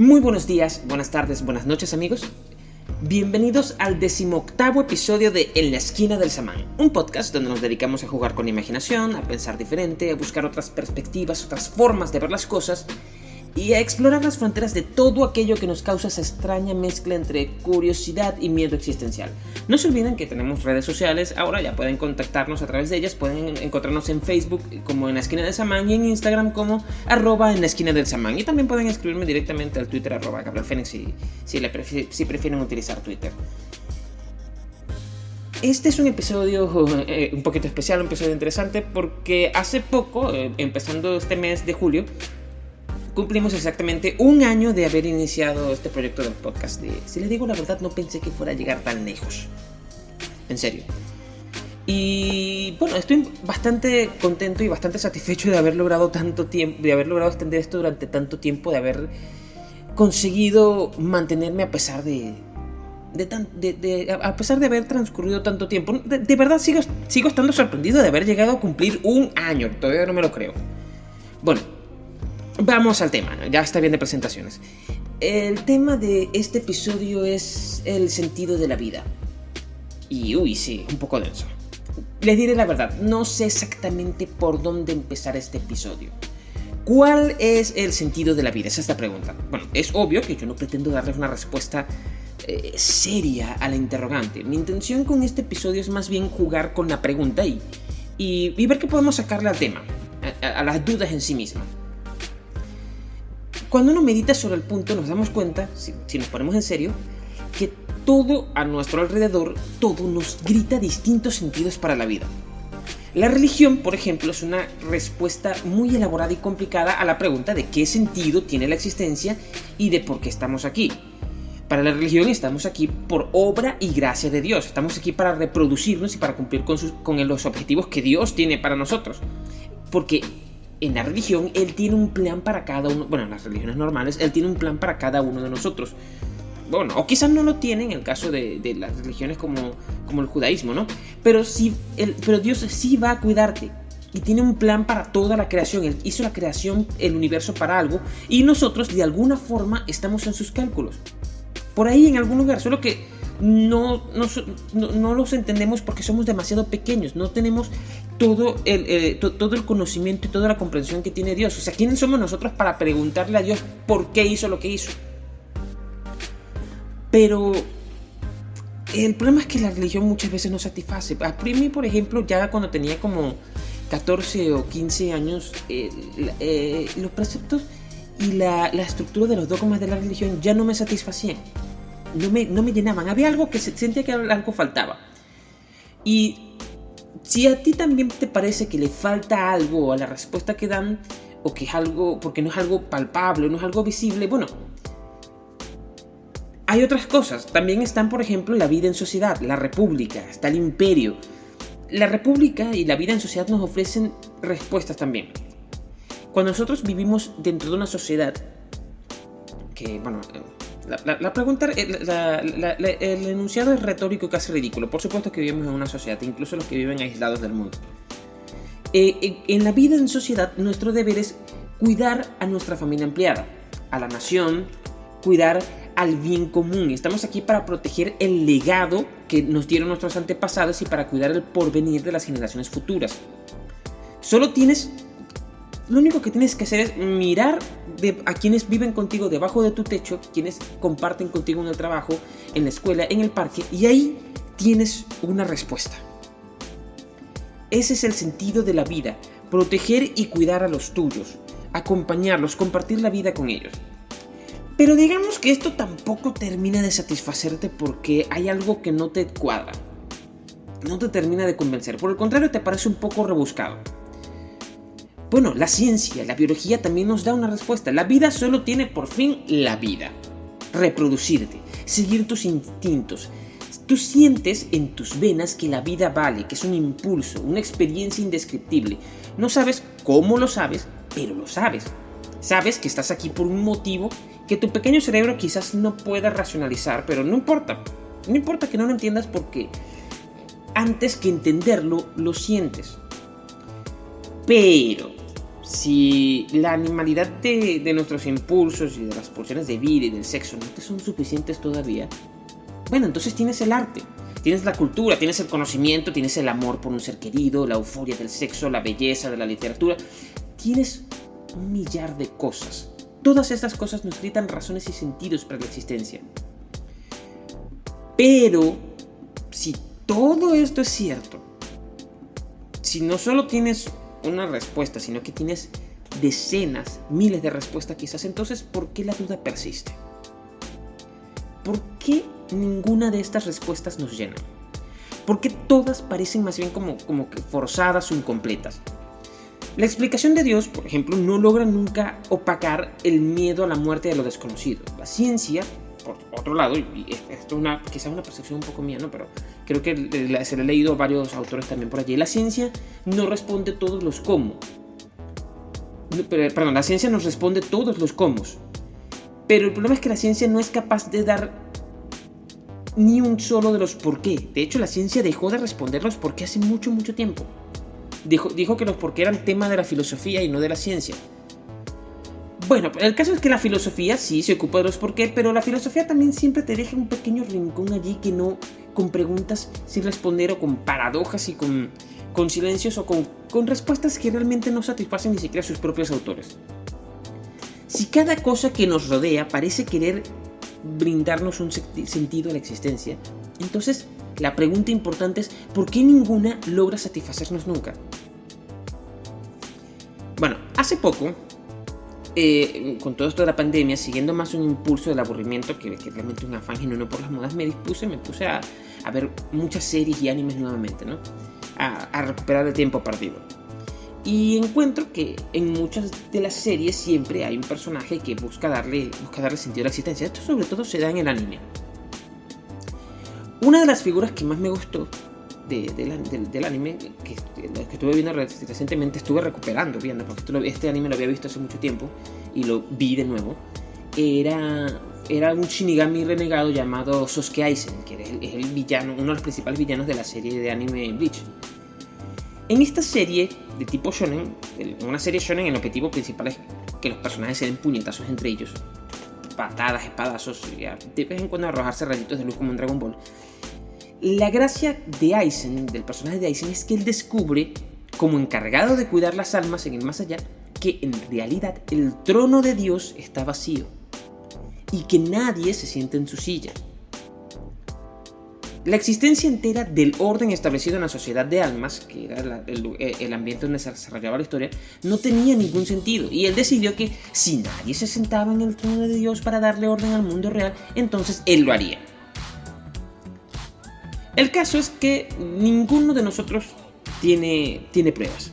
Muy buenos días, buenas tardes, buenas noches amigos. Bienvenidos al decimoctavo episodio de En la esquina del samán, un podcast donde nos dedicamos a jugar con imaginación, a pensar diferente, a buscar otras perspectivas, otras formas de ver las cosas y a explorar las fronteras de todo aquello que nos causa esa extraña mezcla entre curiosidad y miedo existencial. No se olviden que tenemos redes sociales, ahora ya pueden contactarnos a través de ellas, pueden encontrarnos en Facebook como en la esquina del Samán y en Instagram como arroba en la esquina del Samán. Y también pueden escribirme directamente al Twitter arroba Fénix si, si, prefieren utilizar Twitter. Este es un episodio eh, un poquito especial, un episodio interesante porque hace poco, eh, empezando este mes de julio, cumplimos exactamente un año de haber iniciado este proyecto del podcast. si les digo la verdad, no pensé que fuera a llegar tan lejos. En serio. Y bueno, estoy bastante contento y bastante satisfecho de haber logrado tanto tiempo, de haber logrado extender esto durante tanto tiempo, de haber conseguido mantenerme a pesar de, de, a pesar de haber transcurrido tanto tiempo. De, verdad sigo, sigo estando sorprendido de haber llegado a cumplir un año. Todavía no me lo creo. Bueno, Vamos al tema, ya está bien de presentaciones. El tema de este episodio es el sentido de la vida. Y uy, sí, un poco denso. Les diré la verdad, no sé exactamente por dónde empezar este episodio. ¿Cuál es el sentido de la vida? Esa es la pregunta. Bueno, es obvio que yo no pretendo darles una respuesta eh, seria a la interrogante. Mi intención con este episodio es más bien jugar con la pregunta y, y, ver qué podemos sacarle al tema, a las dudas en sí mismas. Cuando uno medita sobre el punto nos damos cuenta, si, nos ponemos en serio, que todo a nuestro alrededor, todo nos grita distintos sentidos para la vida. La religión, por ejemplo, es una respuesta muy elaborada y complicada a la pregunta de qué sentido tiene la existencia y de por qué estamos aquí. Para la religión estamos aquí por obra y gracia de Dios. Estamos aquí para reproducirnos y para cumplir con, con los objetivos que Dios tiene para nosotros. Porque en la religión Él tiene un plan para cada uno, bueno, en las religiones normales, Él tiene un plan para cada uno de nosotros. Bueno, o quizás no lo tiene en el caso de, las religiones como, como el judaísmo, ¿no? Pero, sí, pero Dios sí va a cuidarte y tiene un plan para toda la creación. Él hizo la creación, el universo para algo y nosotros de alguna forma estamos en sus cálculos. Por ahí en algún lugar, solo que no, no, los entendemos porque somos demasiado pequeños, no tenemos todo el, eh, todo el conocimiento y toda la comprensión que tiene Dios. O sea, ¿quiénes somos nosotros para preguntarle a Dios por qué hizo lo que hizo? Pero el problema es que la religión muchas veces no satisface. A mí, por ejemplo, ya cuando tenía como 14 o 15 años, eh, los preceptos y la, la estructura de los dogmas de la religión ya no me satisfacían no me, no me llenaban. Había algo que se, sentía que algo faltaba. Y si a ti también te parece que le falta algo a la respuesta que dan, o que es algo, porque no es algo palpable, no es algo visible, bueno, hay otras cosas. También están, por ejemplo, la vida en sociedad, la república, está el imperio. La república y la vida en sociedad nos ofrecen respuestas también. Cuando nosotros vivimos dentro de una sociedad, que, bueno, la, pregunta, el enunciado es retórico y casi ridículo. Por supuesto que vivimos en una sociedad, incluso los que viven aislados del mundo. Eh, en la vida en sociedad, nuestro deber es cuidar a nuestra familia empleada, a la nación, cuidar al bien común. Estamos aquí para proteger el legado que nos dieron nuestros antepasados y para cuidar el porvenir de las generaciones futuras. Solo tienes lo único que tienes que hacer es mirar a quienes viven contigo debajo de tu techo, quienes comparten contigo en el trabajo, en la escuela, en el parque, y ahí tienes una respuesta. Ese es el sentido de la vida, proteger y cuidar a los tuyos, acompañarlos, compartir la vida con ellos. Pero digamos que esto tampoco termina de satisfacerte porque hay algo que no te cuadra, no te termina de convencer, por el contrario te parece un poco rebuscado. Bueno, la ciencia, la biología también nos da una respuesta. La vida solo tiene por fin la vida. Reproducirte, seguir tus instintos. Tú sientes en tus venas que la vida vale, que es un impulso, una experiencia indescriptible. No sabes cómo lo sabes, pero lo sabes. Sabes que estás aquí por un motivo que tu pequeño cerebro quizás no pueda racionalizar, pero no importa. No importa que no lo entiendas porque antes que entenderlo, lo sientes. Pero si la animalidad de, de, nuestros impulsos y de las pulsiones de vida y del sexo no te son suficientes todavía, bueno, entonces tienes el arte, tienes la cultura, tienes el conocimiento, tienes el amor por un ser querido, la euforia del sexo, la belleza de la literatura, tienes un millar de cosas. Todas estas cosas nos gritan razones y sentidos para la existencia. Pero, si todo esto es cierto, si no solo tienes una respuesta, sino que tienes decenas, miles de respuestas quizás, entonces, ¿por qué la duda persiste? ¿Por qué ninguna de estas respuestas nos llena? ¿Por qué todas parecen más bien como, como que forzadas o incompletas? La explicación de Dios, por ejemplo, no logra nunca opacar el miedo a la muerte de lo desconocido. La ciencia, por otro lado, y esto es una, quizás una percepción un poco mía, ¿no? pero creo que se le ha leído a varios autores también por allí, la ciencia no responde todos los cómo. Perdón, la ciencia nos responde todos los cómo. Pero el problema es que la ciencia no es capaz de dar ni un solo de los por qué. De hecho, la ciencia dejó de responder los por qué hace mucho, mucho tiempo dijo, que los por qué eran tema de la filosofía y no de la ciencia. Bueno, el caso es que la filosofía sí se ocupa de los por qué, pero la filosofía también siempre te deja un pequeño rincón allí que no con preguntas sin responder o con paradojas y con, con silencios o con, con respuestas que realmente no satisfacen ni siquiera a sus propios autores. Si cada cosa que nos rodea parece querer brindarnos un sentido a la existencia, entonces la pregunta importante es, ¿por qué ninguna logra satisfacernos nunca? Bueno, hace poco, eh, con todo esto de la pandemia, siguiendo más un impulso del aburrimiento que, realmente un afán genuino por las modas, me dispuse, me puse a, ver muchas series y animes nuevamente, ¿no? A, recuperar el tiempo perdido. Y encuentro que en muchas de las series siempre hay un personaje que busca darle, busca darle sentido a la existencia. Esto sobre todo se da en el anime. Una de las figuras que más me gustó del, anime, que, estuve viendo recientemente, estuve recuperando viendo, porque este anime lo había visto hace mucho tiempo y lo vi de nuevo, era, era un Shinigami renegado llamado Sosuke Aizen, que es el, villano, uno de los principales villanos de la serie de anime Bleach. En esta serie de tipo shonen, una serie shonen, el objetivo principal es que los personajes se den puñetazos entre ellos, patadas, espadazos, y de vez en cuando arrojarse rayitos de luz como en Dragon Ball. La gracia de Aizen, del personaje de Aizen, es que él descubre, como encargado de cuidar las almas en el más allá, que en realidad el trono de Dios está vacío y que nadie se siente en su silla. La existencia entera del orden establecido en la sociedad de almas, que era el, el, ambiente donde se desarrollaba la historia, no tenía ningún sentido. Y él decidió que si nadie se sentaba en el trono de Dios para darle orden al mundo real, entonces él lo haría. El caso es que ninguno de nosotros tiene, tiene pruebas.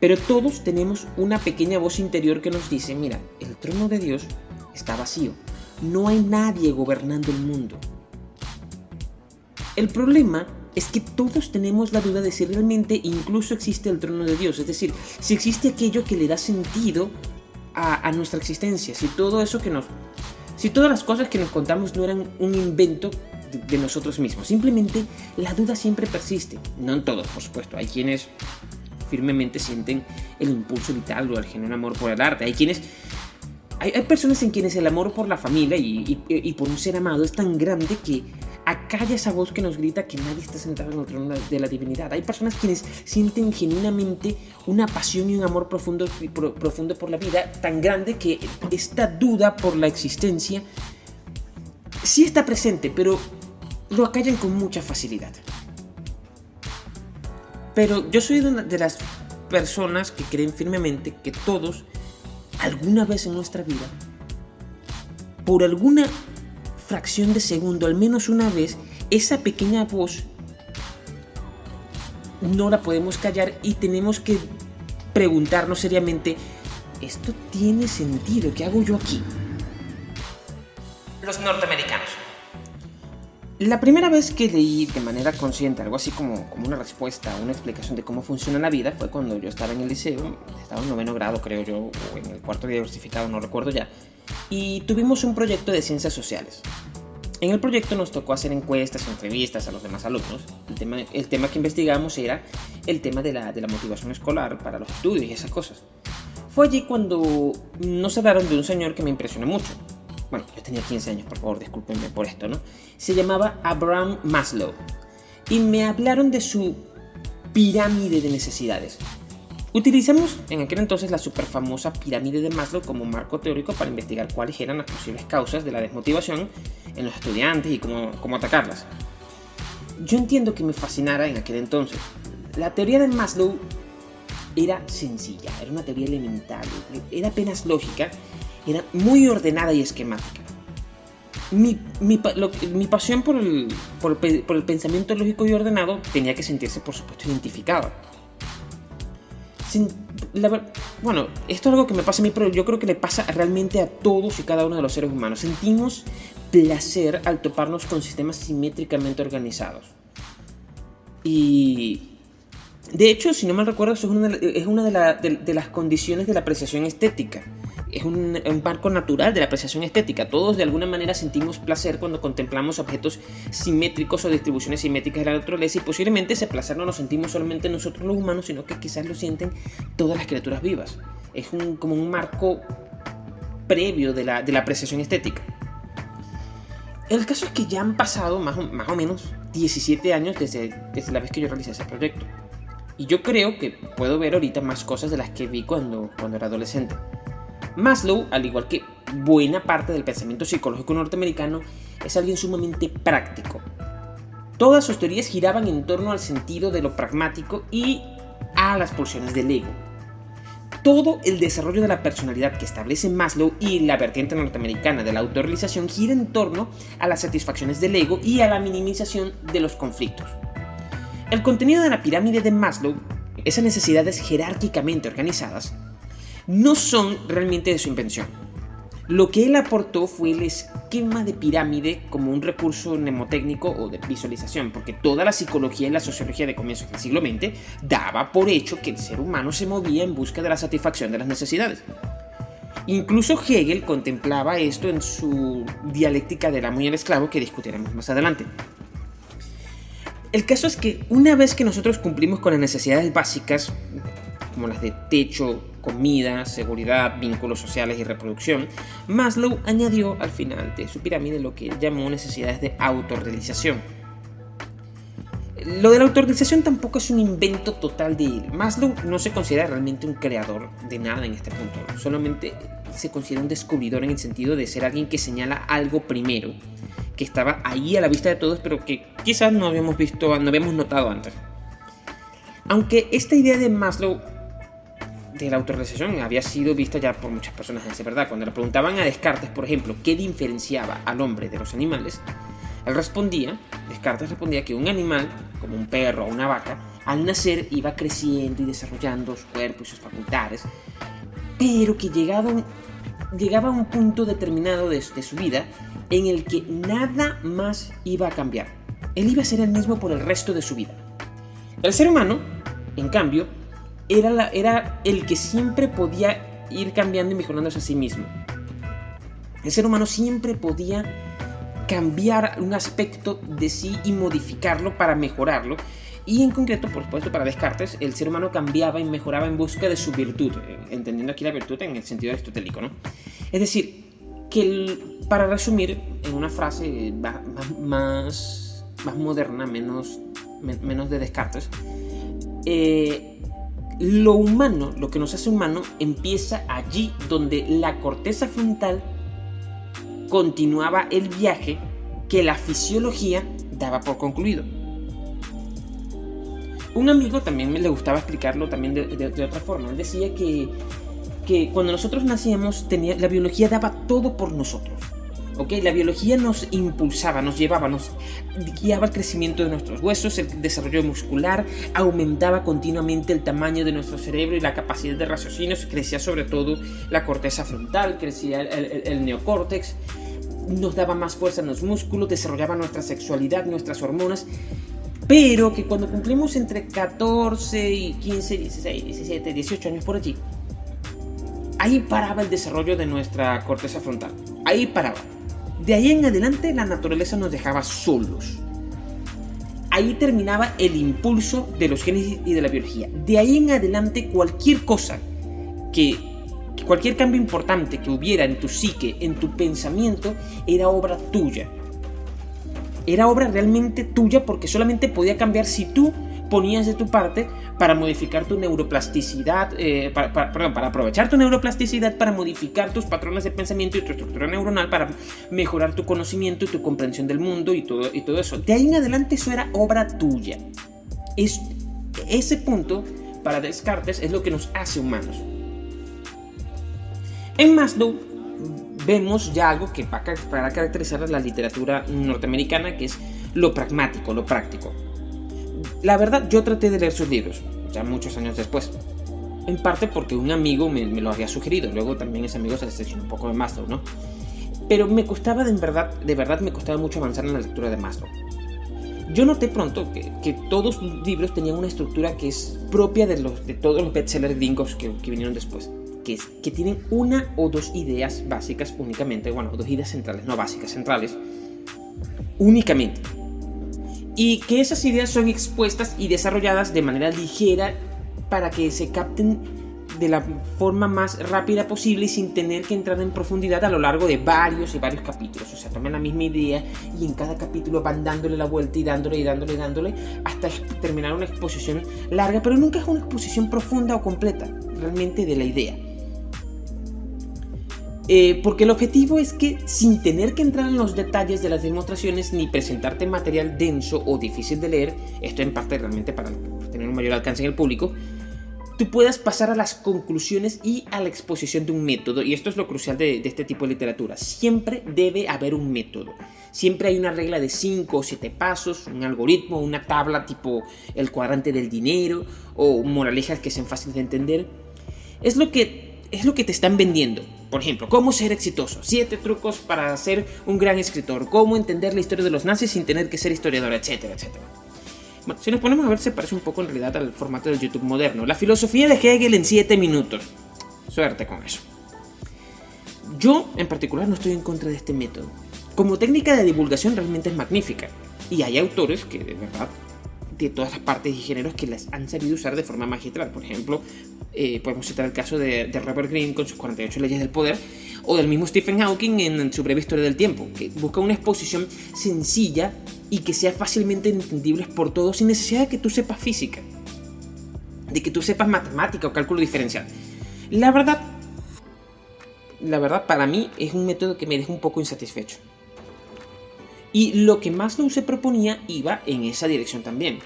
Pero todos tenemos una pequeña voz interior que nos dice, mira, el trono de Dios está vacío. No hay nadie gobernando el mundo. El problema es que todos tenemos la duda de si realmente incluso existe el trono de Dios. Es decir, si existe aquello que le da sentido a, a nuestra existencia. Si todo eso que nos... Si todas las cosas que nos contamos no eran un invento de nosotros mismos. Simplemente la duda siempre persiste. No en todos, por supuesto. Hay quienes firmemente sienten el impulso vital o el genuino amor por el arte. Hay quienes... Hay, personas en quienes el amor por la familia y, por un ser amado es tan grande que acalla esa voz que nos grita que nadie está sentado en el trono de la divinidad. Hay personas quienes sienten genuinamente una pasión y un amor profundo, profundo por la vida tan grande que esta duda por la existencia sí está presente, pero lo acallan con mucha facilidad. Pero yo soy una de las personas que creen firmemente que todos, alguna vez en nuestra vida, por alguna fracción de segundo, al menos una vez, esa pequeña voz no la podemos callar y tenemos que preguntarnos seriamente, ¿esto tiene sentido? ¿Qué hago yo aquí? Los norteamericanos. La primera vez que leí de manera consciente algo así como, como una respuesta, una explicación de cómo funciona la vida fue cuando yo estaba en el liceo, estaba en noveno grado creo yo, o en el cuarto diversificado, no recuerdo ya, y tuvimos un proyecto de ciencias sociales. En el proyecto nos tocó hacer encuestas, entrevistas a los demás alumnos. El tema, el tema que investigamos era el tema de la, de la motivación escolar para los estudios y esas cosas. Fue allí cuando nos hablaron de un señor que me impresionó mucho. Bueno, yo tenía 15 años, por favor, discúlpenme por esto, ¿no? Se llamaba Abraham Maslow. Y me hablaron de su pirámide de necesidades. Utilizamos en aquel entonces la superfamosa pirámide de Maslow como marco teórico para investigar cuáles eran las posibles causas de la desmotivación en los estudiantes y cómo, cómo atacarlas. Yo entiendo que me fascinara en aquel entonces. La teoría de Maslow era sencilla, era una teoría elemental, era apenas lógica, era muy ordenada y esquemática. Mi, mi, mi pasión por el, por, el, por el pensamiento lógico y ordenado tenía que sentirse, por supuesto, identificada bueno, esto es algo que me pasa a mí, pero yo creo que le pasa realmente a todos y cada uno de los seres humanos. Sentimos placer al toparnos con sistemas simétricamente organizados. Y de hecho, si no me recuerdo, eso es una, de, las condiciones de la apreciación estética. Es un, marco natural de la apreciación estética. Todos de alguna manera sentimos placer cuando contemplamos objetos simétricos o distribuciones simétricas de la naturaleza y posiblemente ese placer no lo sentimos solamente nosotros los humanos, sino que quizás lo sienten todas las criaturas vivas. Es como un marco previo de la, apreciación estética. El caso es que ya han pasado más o, menos 17 años desde, desde la vez que yo realicé ese proyecto. Y yo creo que puedo ver ahorita más cosas de las que vi cuando, cuando era adolescente. Maslow, al igual que buena parte del pensamiento psicológico norteamericano, es alguien sumamente práctico. Todas sus teorías giraban en torno al sentido de lo pragmático y a las pulsiones del ego. Todo el desarrollo de la personalidad que establece Maslow y la vertiente norteamericana de la autorrealización gira en torno a las satisfacciones del ego y a la minimización de los conflictos. El contenido de la pirámide de Maslow, esas necesidades jerárquicamente organizadas, no son realmente de su invención. Lo que él aportó fue el esquema de pirámide como un recurso mnemotécnico o de visualización, porque toda la psicología y la sociología de comienzos del siglo XX daba por hecho que el ser humano se movía en busca de la satisfacción de las necesidades. Incluso Hegel contemplaba esto en su dialéctica del amo y el esclavo que discutiremos más adelante. El caso es que una vez que nosotros cumplimos con las necesidades básicas, como las de techo, comida, seguridad, vínculos sociales y reproducción, Maslow añadió al final de su pirámide lo que llamó necesidades de autorrealización. Lo de la autorrealización tampoco es un invento total de él. Maslow no se considera realmente un creador de nada en este punto, solamente se considera un descubridor en el sentido de ser alguien que señala algo primero que estaba ahí a la vista de todos, pero que quizás no habíamos visto, no habíamos notado antes. Aunque esta idea de Maslow de la autorrealización había sido vista ya por muchas personas, es verdad. Cuando le preguntaban a Descartes, por ejemplo, qué diferenciaba al hombre de los animales, él respondía, Descartes respondía que un animal, como un perro o una vaca, al nacer iba creciendo y desarrollando su cuerpo y sus facultades, pero que llegado, llegaba a un punto determinado de su vida en el que nada más iba a cambiar. Él iba a ser el mismo por el resto de su vida. El ser humano, en cambio, era, era el que siempre podía ir cambiando y mejorándose a sí mismo. El ser humano siempre podía cambiar un aspecto de sí y modificarlo para mejorarlo. Y en concreto, por supuesto, para Descartes, el ser humano cambiaba y mejoraba en busca de su virtud, eh, entendiendo aquí la virtud en el sentido aristotélico, ¿no? Es decir, que para resumir en una frase más, más, moderna, menos, menos de Descartes, eh, lo humano, lo que nos hace humano, empieza allí donde la corteza frontal continuaba el viaje que la fisiología daba por concluido. Un amigo también me le gustaba explicarlo también de otra forma. Él decía que que cuando nosotros nacíamos tenía, la biología daba todo por nosotros. ¿Ok? La biología nos impulsaba, nos llevaba, nos guiaba el crecimiento de nuestros huesos, el desarrollo muscular, aumentaba continuamente el tamaño de nuestro cerebro y la capacidad de raciocinio, crecía sobre todo la corteza frontal, crecía el, el neocórtex, nos daba más fuerza en los músculos, desarrollaba nuestra sexualidad, nuestras hormonas, pero que cuando cumplimos entre 14 y 15, 16, 17, 18 años por allí, Ahí paraba el desarrollo de nuestra corteza frontal. Ahí paraba. De ahí en adelante la naturaleza nos dejaba solos. Ahí terminaba el impulso de los genes y de la biología. De ahí en adelante cualquier cosa que cualquier cambio importante que hubiera en tu psique, en tu pensamiento, era obra tuya. Era obra realmente tuya porque solamente podía cambiar si tú ponías de tu parte para modificar tu neuroplasticidad, eh, para, perdón, para aprovechar tu neuroplasticidad para modificar tus patrones de pensamiento y tu estructura neuronal para mejorar tu conocimiento y tu comprensión del mundo y todo, y todo eso. De ahí en adelante eso era obra tuya. Es, ese punto para Descartes es lo que nos hace humanos. En Maslow vemos ya algo que va a caracterizar a la literatura norteamericana, que es lo pragmático, lo práctico. La verdad, yo traté de leer sus libros, ya muchos años después. En parte porque un amigo me, lo había sugerido, luego también ese amigo se decepcionó un poco de Maslow, ¿no? Pero me costaba de verdad, de verdad me costaba mucho avanzar en la lectura de Maslow. Yo noté pronto que, todos sus libros tenían una estructura que es propia de, los, de todos los bestsellers gringos que vinieron después que, que tienen una o dos ideas básicas únicamente, bueno, dos ideas centrales, no básicas, centrales, únicamente. Y que esas ideas son expuestas y desarrolladas de manera ligera para que se capten de la forma más rápida posible y sin tener que entrar en profundidad a lo largo de varios y varios capítulos. O sea, toman la misma idea y en cada capítulo van dándole la vuelta y dándole y dándole y dándole hasta terminar una exposición larga, pero nunca es una exposición profunda o completa realmente de la idea. Eh, porque el objetivo es que sin tener que entrar en los detalles de las demostraciones ni presentarte material denso o difícil de leer, esto en parte realmente para tener un mayor alcance en el público, tú puedas pasar a las conclusiones y a la exposición de un método. Y esto es lo crucial de, de este tipo de literatura. Siempre debe haber un método. Siempre hay una regla de 5 o 7 pasos, un algoritmo, una tabla tipo el cuadrante del dinero o moralejas que sean fáciles de entender. Es lo que es lo que te están vendiendo. Por ejemplo, cómo ser exitoso, siete trucos para ser un gran escritor, cómo entender la historia de los nazis sin tener que ser historiador, etcétera, etcétera. Si nos ponemos a ver, se parece un poco en realidad al formato del YouTube moderno. La filosofía de Hegel en 7 minutos. Suerte con eso. Yo, en particular, no estoy en contra de este método. Como técnica de divulgación realmente es magnífica. Y hay autores que de verdad de todas las partes y géneros que las han sabido usar de forma magistral. Por ejemplo, eh, podemos citar el caso de, Robert Greene con sus 48 leyes del poder, o del mismo Stephen Hawking en su breve historia del tiempo, que busca una exposición sencilla y que sea fácilmente entendible por todos sin necesidad de que tú sepas física, de que tú sepas matemática o cálculo diferencial. La verdad, la verdad para mí es un método que me deja un poco insatisfecho. Y lo que Maslow se proponía iba en esa dirección también.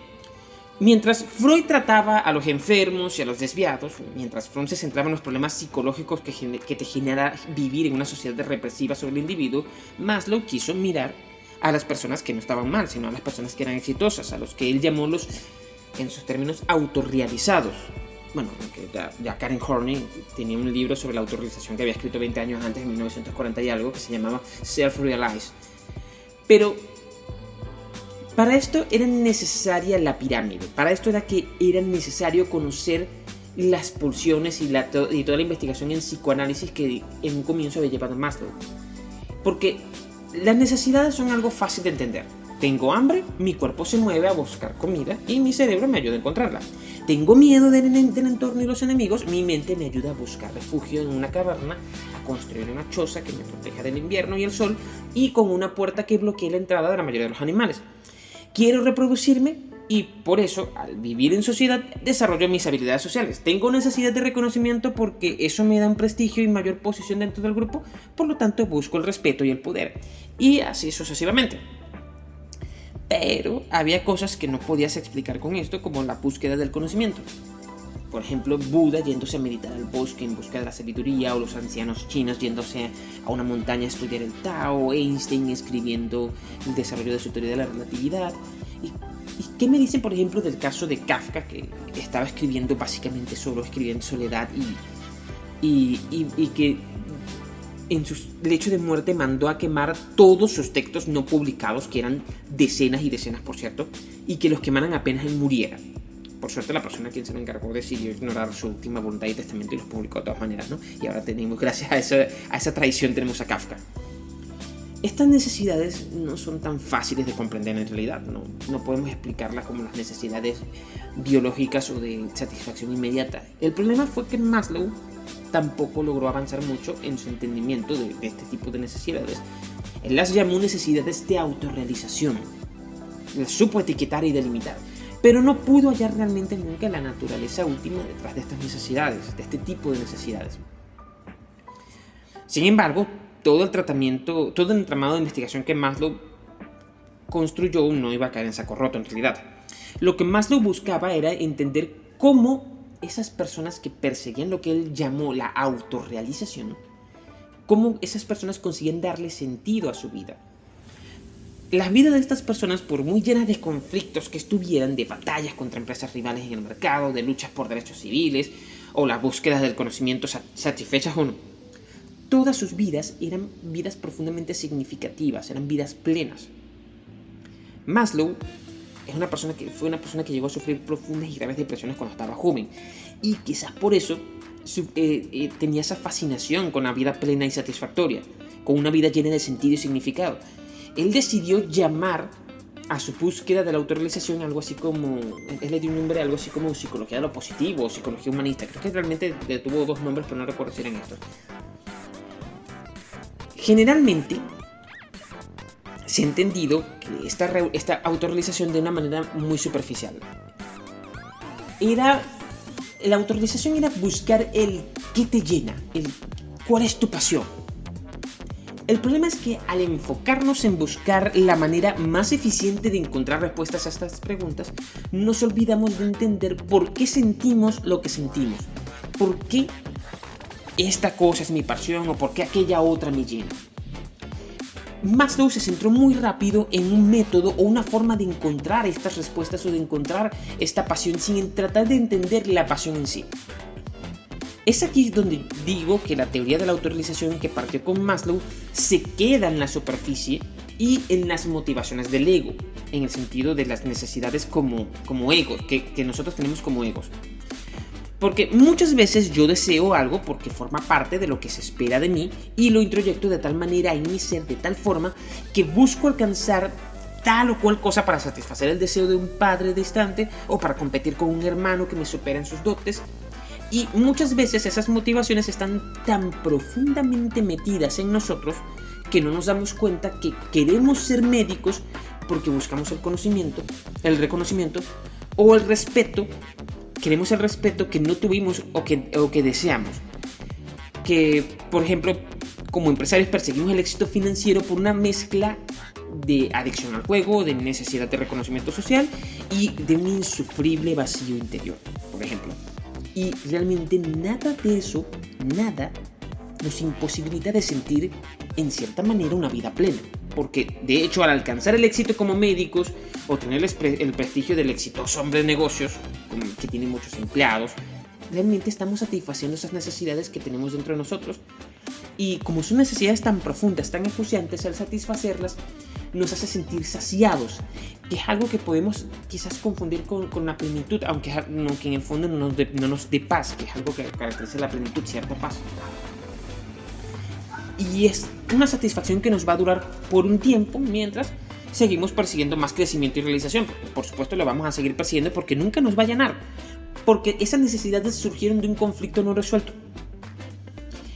Mientras Freud trataba a los enfermos y a los desviados, mientras Freud se centraba en los problemas psicológicos que, que te genera vivir en una sociedad represiva sobre el individuo, Maslow quiso mirar a las personas que no estaban mal, sino a las personas que eran exitosas, a los que él llamó los, en sus términos, autorrealizados. Bueno, ya, ya, Karen Horney tenía un libro sobre la autorrealización que había escrito 20 años antes, en 1940 y algo, que se llamaba Self-Realized pero para esto era necesaria la pirámide, para esto era que era necesario conocer las pulsiones y, toda la investigación en psicoanálisis que en un comienzo había llevado Maslow. Porque las necesidades son algo fácil de entender. Tengo hambre, mi cuerpo se mueve a buscar comida y mi cerebro me ayuda a encontrarla. Tengo miedo del, entorno y los enemigos, mi mente me ayuda a buscar refugio en una caverna, a construir una choza que me proteja del invierno y el sol y con una puerta que bloquee la entrada de la mayoría de los animales. Quiero reproducirme y por eso, al vivir en sociedad, desarrollo mis habilidades sociales. Tengo necesidad de reconocimiento porque eso me da un prestigio y mayor posición dentro del grupo, por lo tanto busco el respeto y el poder. Y así sucesivamente. Pero había cosas que no podías explicar con esto, como la búsqueda del conocimiento. Por ejemplo, Buda yéndose a meditar al bosque en busca de la sabiduría, o los ancianos chinos yéndose a una montaña a estudiar el Tao, Einstein escribiendo el desarrollo de su teoría de la relatividad. ¿Y, qué me dicen, por ejemplo, del caso de Kafka, que estaba escribiendo básicamente solo, escribiendo soledad y, y, y que en su lecho de muerte mandó a quemar todos sus textos no publicados, que eran decenas y decenas, por cierto, y que los quemaran apenas él muriera. Por suerte la persona a quien se le encargó decidió ignorar su última voluntad y testamento y los publicó de todas maneras, ¿no? Y ahora tenemos, gracias a esa, a esa traición, tenemos a Kafka. Estas necesidades no son tan fáciles de comprender en realidad, no, no podemos explicarlas como las necesidades biológicas o de satisfacción inmediata. El problema fue que Maslow tampoco logró avanzar mucho en su entendimiento de, este tipo de necesidades. Él las llamó necesidades de autorrealización. Las supo etiquetar y delimitar, pero no pudo hallar realmente nunca la naturaleza última detrás de estas necesidades, de este tipo de necesidades. Sin embargo, todo el tratamiento, todo el entramado de investigación que Maslow construyó no iba a caer en saco roto en realidad. Lo que Maslow buscaba era entender cómo esas personas que perseguían lo que él llamó la autorrealización, cómo esas personas consiguen darle sentido a su vida. La vida de estas personas, por muy llena de conflictos que estuvieran, de batallas contra empresas rivales en el mercado, de luchas por derechos civiles, o las búsquedas del conocimiento satisfechas o no, todas sus vidas eran vidas profundamente significativas, eran vidas plenas. Maslow es una persona que fue una persona que llegó a sufrir profundas y graves depresiones cuando estaba joven y quizás por eso eh, eh, tenía esa fascinación con la vida plena y satisfactoria, con una vida llena de sentido y significado. Él decidió llamar a su búsqueda de la autorrealización algo así como, él le dio un nombre algo así como psicología de lo positivo psicología humanista. Creo que realmente tuvo dos nombres, pero no recuerdo si eran estos. Generalmente, se ha entendido que esta, esta autorrealización de una manera muy superficial. Era. La autorrealización era buscar el qué te llena, el cuál es tu pasión. El problema es que al enfocarnos en buscar la manera más eficiente de encontrar respuestas a estas preguntas, nos olvidamos de entender por qué sentimos lo que sentimos. ¿Por qué esta cosa es mi pasión o por qué aquella otra me llena? Maslow se centró muy rápido en un método o una forma de encontrar estas respuestas o de encontrar esta pasión sin tratar de entender la pasión en sí. Es aquí donde digo que la teoría de la autorrealización que partió con Maslow se queda en la superficie y en las motivaciones del ego, en el sentido de las necesidades como, como ego, que, que nosotros tenemos como egos. Porque muchas veces yo deseo algo porque forma parte de lo que se espera de mí y lo introyecto de tal manera en mi ser, de tal forma que busco alcanzar tal o cual cosa para satisfacer el deseo de un padre distante o para competir con un hermano que me supera en sus dotes. Y muchas veces esas motivaciones están tan profundamente metidas en nosotros que no nos damos cuenta que queremos ser médicos porque buscamos el conocimiento, el reconocimiento o el respeto queremos el respeto que no tuvimos o que, o que deseamos. Que, por ejemplo, como empresarios perseguimos el éxito financiero por una mezcla de adicción al juego, de necesidad de reconocimiento social y de un insufrible vacío interior, por ejemplo. Y realmente nada de eso, nada, nos imposibilita de sentir en cierta manera una vida plena porque de hecho al alcanzar el éxito como médicos o tener el prestigio del exitoso hombre de negocios, que tiene muchos empleados, realmente estamos satisfaciendo esas necesidades que tenemos dentro de nosotros. Y como son necesidades tan profundas, tan acuciantes, al satisfacerlas nos hace sentir saciados, que es algo que podemos quizás confundir con, la plenitud, aunque, aunque, en el fondo no nos, no nos dé paz, que es algo que caracteriza la plenitud, cierta paz y es una satisfacción que nos va a durar por un tiempo mientras seguimos persiguiendo más crecimiento y realización. Por supuesto lo vamos a seguir persiguiendo porque nunca nos va a llenar, porque esas necesidades surgieron de un conflicto no resuelto.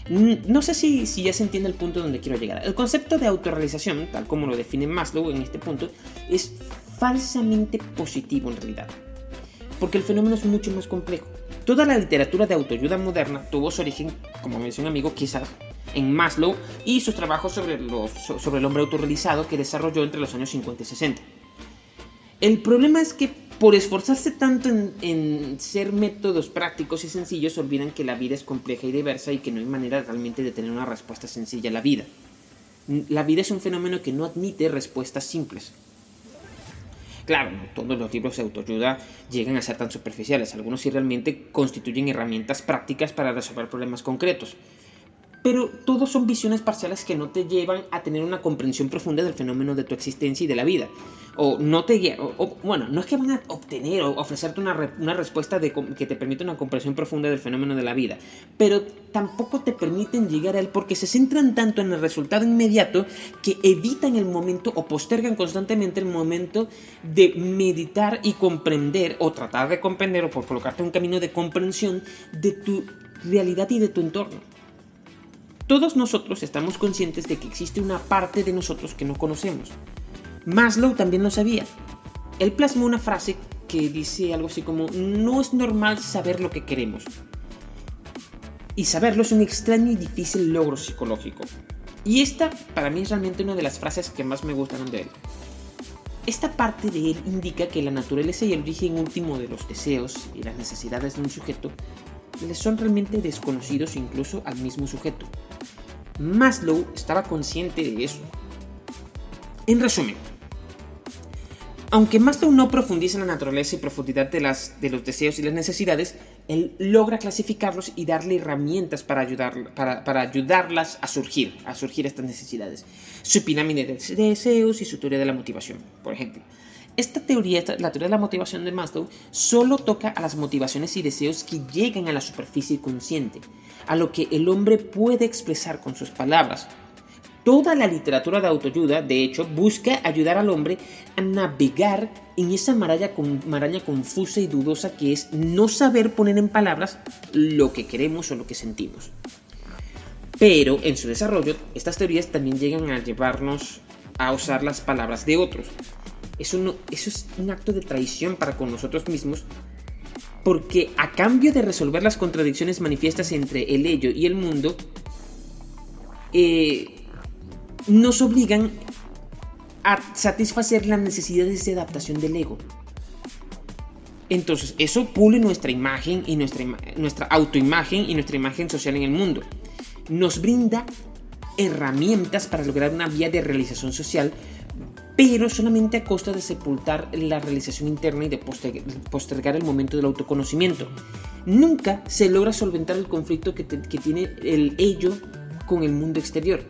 No sé si, si ya se entiende el punto donde quiero llegar. El concepto de autorrealización, tal como lo define Maslow en este punto, es falsamente positivo en realidad, porque el fenómeno es mucho más complejo. Toda la literatura de autoayuda moderna tuvo su origen, como me decía un amigo, quizás en Maslow y sus trabajos sobre, el hombre autorrealizado que desarrolló entre los años 50 y 60. El problema es que por esforzarse tanto en, ser métodos prácticos y sencillos, olvidan que la vida es compleja y diversa y que no hay manera realmente de tener una respuesta sencilla a la vida. La vida es un fenómeno que no admite respuestas simples. Claro, no todos los libros de autoayuda llegan a ser tan superficiales, algunos sí realmente constituyen herramientas prácticas para resolver problemas concretos, pero todos son visiones parciales que no te llevan a tener una comprensión profunda del fenómeno de tu existencia y de la vida. O no te o, bueno, no es que van a obtener o ofrecerte una, una respuesta de, que te permita una comprensión profunda del fenómeno de la vida, pero tampoco te permiten llegar a él porque se centran tanto en el resultado inmediato que evitan el momento o postergan constantemente el momento de meditar y comprender o tratar de comprender o por colocarte un camino de comprensión de tu realidad y de tu entorno. Todos nosotros estamos conscientes de que existe una parte de nosotros que no conocemos. Maslow también lo sabía. Él plasmó una frase que dice algo así como, no es normal saber lo que queremos. Y saberlo es un extraño y difícil logro psicológico. Y esta para mí es realmente una de las frases que más me gustan de él. Esta parte de él indica que la naturaleza y el origen último de los deseos y las necesidades de un sujeto le son realmente desconocidos incluso al mismo sujeto. Maslow estaba consciente de eso. En resumen, aunque Maslow no profundiza en la naturaleza y profundidad de, las, de los deseos y las necesidades, él logra clasificarlos y darle herramientas para, ayudar, para, ayudarlas a surgir, a surgir estas necesidades. Su pirámide de deseos y su teoría de la motivación, por ejemplo. Esta teoría, la teoría de la motivación de Maslow, solo toca a las motivaciones y deseos que llegan a la superficie consciente, a lo que el hombre puede expresar con sus palabras. Toda la literatura de autoayuda, de hecho, busca ayudar al hombre a navegar en esa maraña, confusa y dudosa que es no saber poner en palabras lo que queremos o lo que sentimos. Pero en su desarrollo, estas teorías también llegan a llevarnos a usar las palabras de otros. Eso, es un acto de traición para con nosotros mismos porque a cambio de resolver las contradicciones manifiestas entre el ello y el mundo, eh, nos obligan a satisfacer las necesidades de adaptación del ego. Entonces, eso pule nuestra imagen y nuestra, nuestra autoimagen y nuestra imagen social en el mundo. Nos brinda herramientas para lograr una vía de realización social pero solamente a costa de sepultar la realización interna y de postergar el momento del autoconocimiento. Nunca se logra solventar el conflicto que, tiene el ello con el mundo exterior.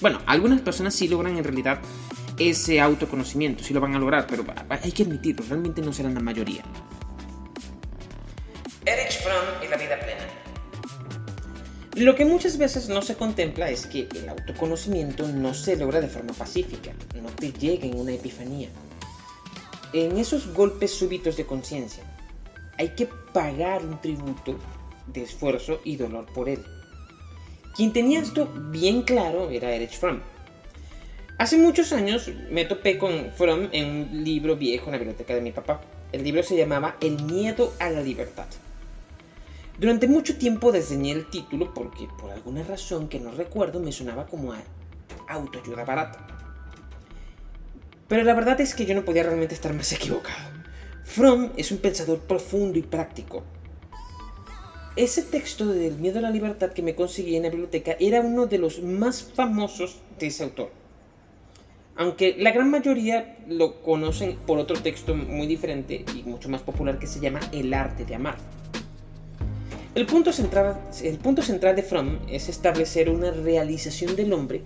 Bueno, algunas personas sí logran en realidad ese autoconocimiento, sí lo van a lograr, pero hay que admitirlo, realmente no serán la mayoría. Erich Fromm y la vida plena. Lo que muchas veces no se contempla es que el autoconocimiento no se logra de forma pacífica, no te llega en una epifanía. En esos golpes súbitos de conciencia, hay que pagar un tributo de esfuerzo y dolor por él. Quien tenía esto bien claro era Erich Fromm. Hace muchos años me topé con Fromm en un libro viejo en la biblioteca de mi papá. El libro se llamaba El miedo a la libertad. Durante mucho tiempo desdeñé el título porque por alguna razón que no recuerdo me sonaba como a autoayuda barata. Pero la verdad es que yo no podía realmente estar más equivocado. Fromm es un pensador profundo y práctico. Ese texto del miedo a la libertad que me conseguí en la biblioteca era uno de los más famosos de ese autor. Aunque la gran mayoría lo conocen por otro texto muy diferente y mucho más popular que se llama El arte de amar. El punto, central, el punto central de Fromm es establecer una realización del hombre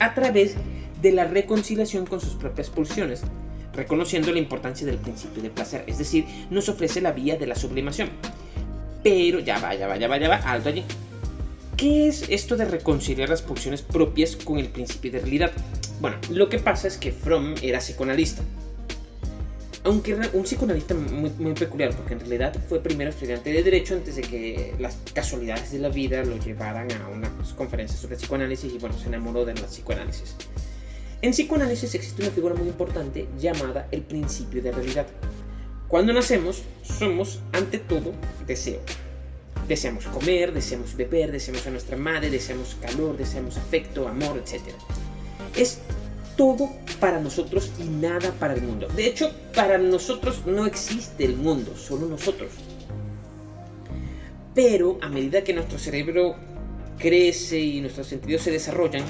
a través de la reconciliación con sus propias pulsiones, reconociendo la importancia del principio de placer, es decir, nos ofrece la vía de la sublimación. Pero ya va, ya va, ya va, ya va, alto allí. ¿Qué es esto de reconciliar las pulsiones propias con el principio de realidad? Bueno, lo que pasa es que Fromm era psicoanalista, aunque un psicoanalista muy, peculiar, porque en realidad fue primero estudiante de Derecho antes de que las casualidades de la vida lo llevaran a unas conferencias sobre psicoanálisis y bueno, se enamoró de la psicoanálisis. En psicoanálisis existe una figura muy importante llamada el principio de realidad. Cuando nacemos, somos ante todo deseo. Deseamos comer, deseamos beber, deseamos a nuestra madre, deseamos calor, deseamos afecto, amor, etc. Es todo para nosotros y nada para el mundo. De hecho, para nosotros no existe el mundo, solo nosotros. Pero a medida que nuestro cerebro crece y nuestros sentidos se desarrollan,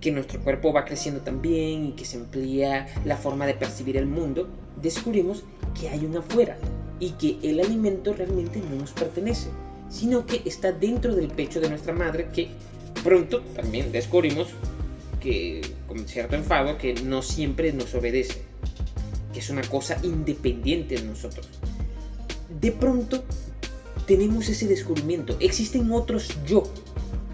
que nuestro cuerpo va creciendo también y que se amplía la forma de percibir el mundo, descubrimos que hay un afuera y que el alimento realmente no nos pertenece, sino que está dentro del pecho de nuestra madre que pronto también descubrimos que, con cierto enfado, que no siempre nos obedece, que es una cosa independiente de nosotros. De pronto tenemos ese descubrimiento. Existen otros yo,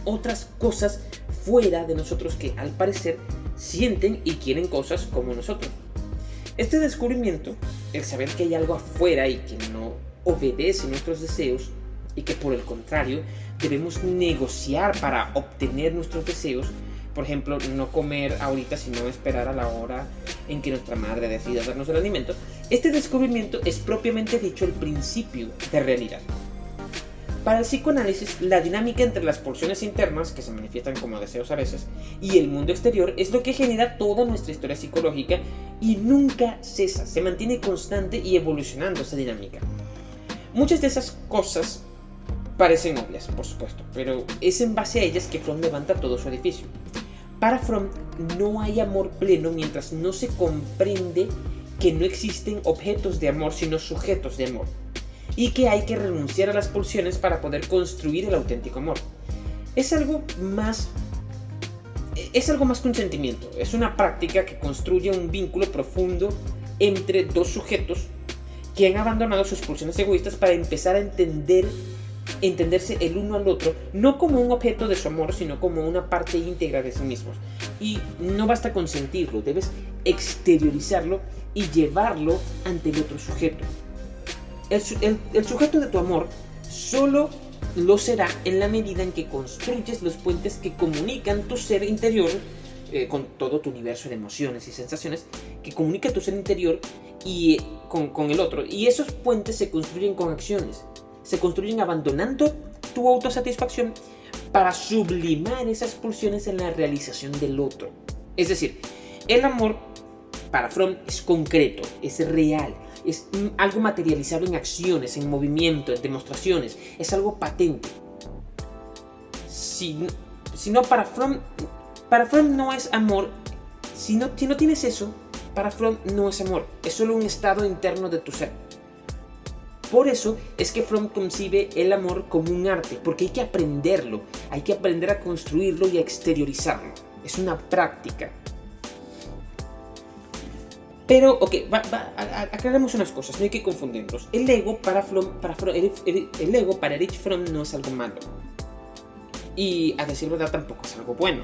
otras cosas fuera de nosotros que al parecer sienten y quieren cosas como nosotros. Este descubrimiento, el saber que hay algo afuera y que no obedece nuestros deseos, y que por el contrario debemos negociar para obtener nuestros deseos. Por ejemplo, no comer ahorita, sino esperar a la hora en que nuestra madre decida darnos el alimento. Este descubrimiento es propiamente dicho el principio de realidad. Para el psicoanálisis, la dinámica entre las pulsiones internas, que se manifiestan como deseos a veces, y el mundo exterior es lo que genera toda nuestra historia psicológica y nunca cesa, se mantiene constante y evolucionando esa dinámica. Muchas de esas cosas parecen obvias, por supuesto, pero es en base a ellas que Fromm levanta todo su edificio. Para Fromm no hay amor pleno mientras no se comprende que no existen objetos de amor sino sujetos de amor y que hay que renunciar a las pulsiones para poder construir el auténtico amor. Es algo más es algo más que un sentimiento, es una práctica que construye un vínculo profundo entre dos sujetos que han abandonado sus pulsiones egoístas para empezar a entender entenderse el uno al otro, no como un objeto de su amor, sino como una parte íntegra de sí mismos. Y no basta con sentirlo, debes exteriorizarlo y llevarlo ante el otro sujeto. El, sujeto de tu amor solo lo será en la medida en que construyes los puentes que comunican tu ser interior eh, con todo tu universo de emociones y sensaciones, que comunica tu ser interior y eh, con, con el otro. Y esos puentes se construyen con acciones se construyen abandonando tu autosatisfacción para sublimar esas pulsiones en la realización del otro. Es decir, el amor para Fromm es concreto, es real, es algo materializado en acciones, en movimiento, en demostraciones, es algo patente. Si, no para Fromm, para Fromm no es amor, si no, si no tienes eso, para Fromm no es amor, es solo un estado interno de tu ser. Por eso es que Fromm concibe el amor como un arte, porque hay que aprenderlo, hay que aprender a construirlo y a exteriorizarlo. Es una práctica. Pero, ok, aclaremos unas cosas, no hay que confundirlos. El ego para, Fromm, para el, el ego para Erich Fromm no es algo malo. Y a decir verdad tampoco es algo bueno.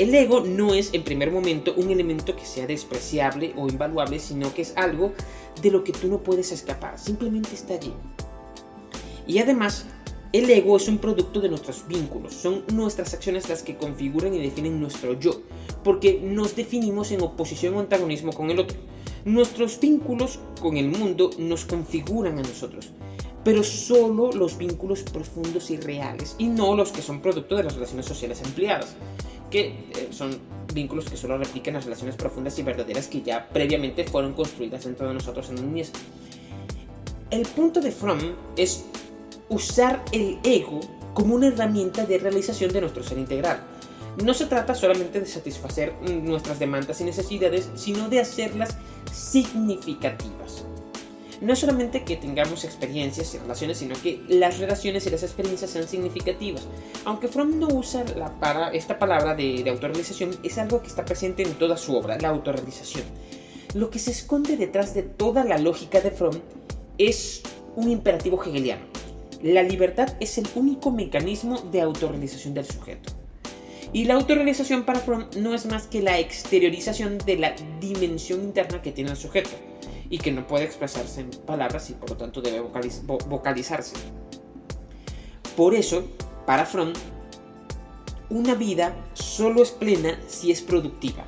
El ego no es en primer momento un elemento que sea despreciable o invaluable, sino que es algo de lo que tú no puedes escapar, simplemente está allí. Y además, el ego es un producto de nuestros vínculos, son nuestras acciones las que configuran y definen nuestro yo, porque nos definimos en oposición o antagonismo con el otro. Nuestros vínculos con el mundo nos configuran a nosotros, pero solo los vínculos profundos y reales, y no los que son producto de las relaciones sociales empleadas que eh, son vínculos que solo replican las relaciones profundas y verdaderas que ya previamente fueron construidas dentro de nosotros en un niñez. El punto de Fromm es usar el ego como una herramienta de realización de nuestro ser integral. No se trata solamente de satisfacer nuestras demandas y necesidades, sino de hacerlas significativas no solamente que tengamos experiencias y relaciones, sino que las relaciones y las experiencias sean significativas. Aunque Fromm no usa la para, esta palabra de autorrealización, es algo que está presente en toda su obra, la autorrealización. Lo que se esconde detrás de toda la lógica de Fromm es un imperativo hegeliano. La libertad es el único mecanismo de autorrealización del sujeto. Y la autorrealización para Fromm no es más que la exteriorización de la dimensión interna que tiene el sujeto y que no puede expresarse en palabras y por lo tanto debe vocalizarse. Por eso, para Fromm, una vida solo es plena si es productiva,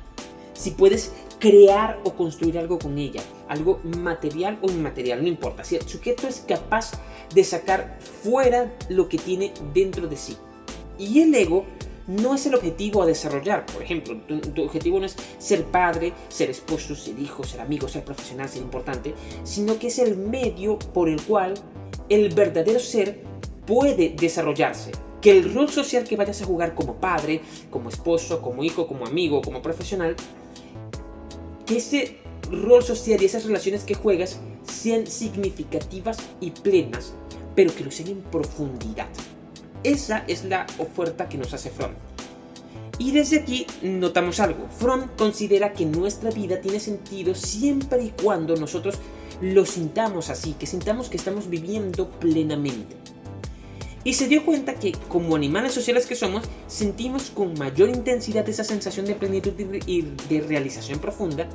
si puedes crear o construir algo con ella, algo material o inmaterial, no importa, si el sujeto es capaz de sacar fuera lo que tiene dentro de sí. Y el ego no es el objetivo a desarrollar. Por ejemplo, tu, objetivo no es ser padre, ser esposo, ser hijo, ser amigo, ser profesional, ser importante, sino que es el medio por el cual el verdadero ser puede desarrollarse. Que el rol social que vayas a jugar como padre, como esposo, como hijo, como amigo, como profesional, que ese rol social y esas relaciones que juegas sean significativas y plenas, pero que lo sean en profundidad. Esa es la oferta que nos hace Fromm. Y desde aquí notamos algo. Fromm considera que nuestra vida tiene sentido siempre y cuando nosotros lo sintamos así, que sintamos que estamos viviendo plenamente. Y se dio cuenta que como animales sociales que somos, sentimos con mayor intensidad esa sensación de plenitud y de realización profunda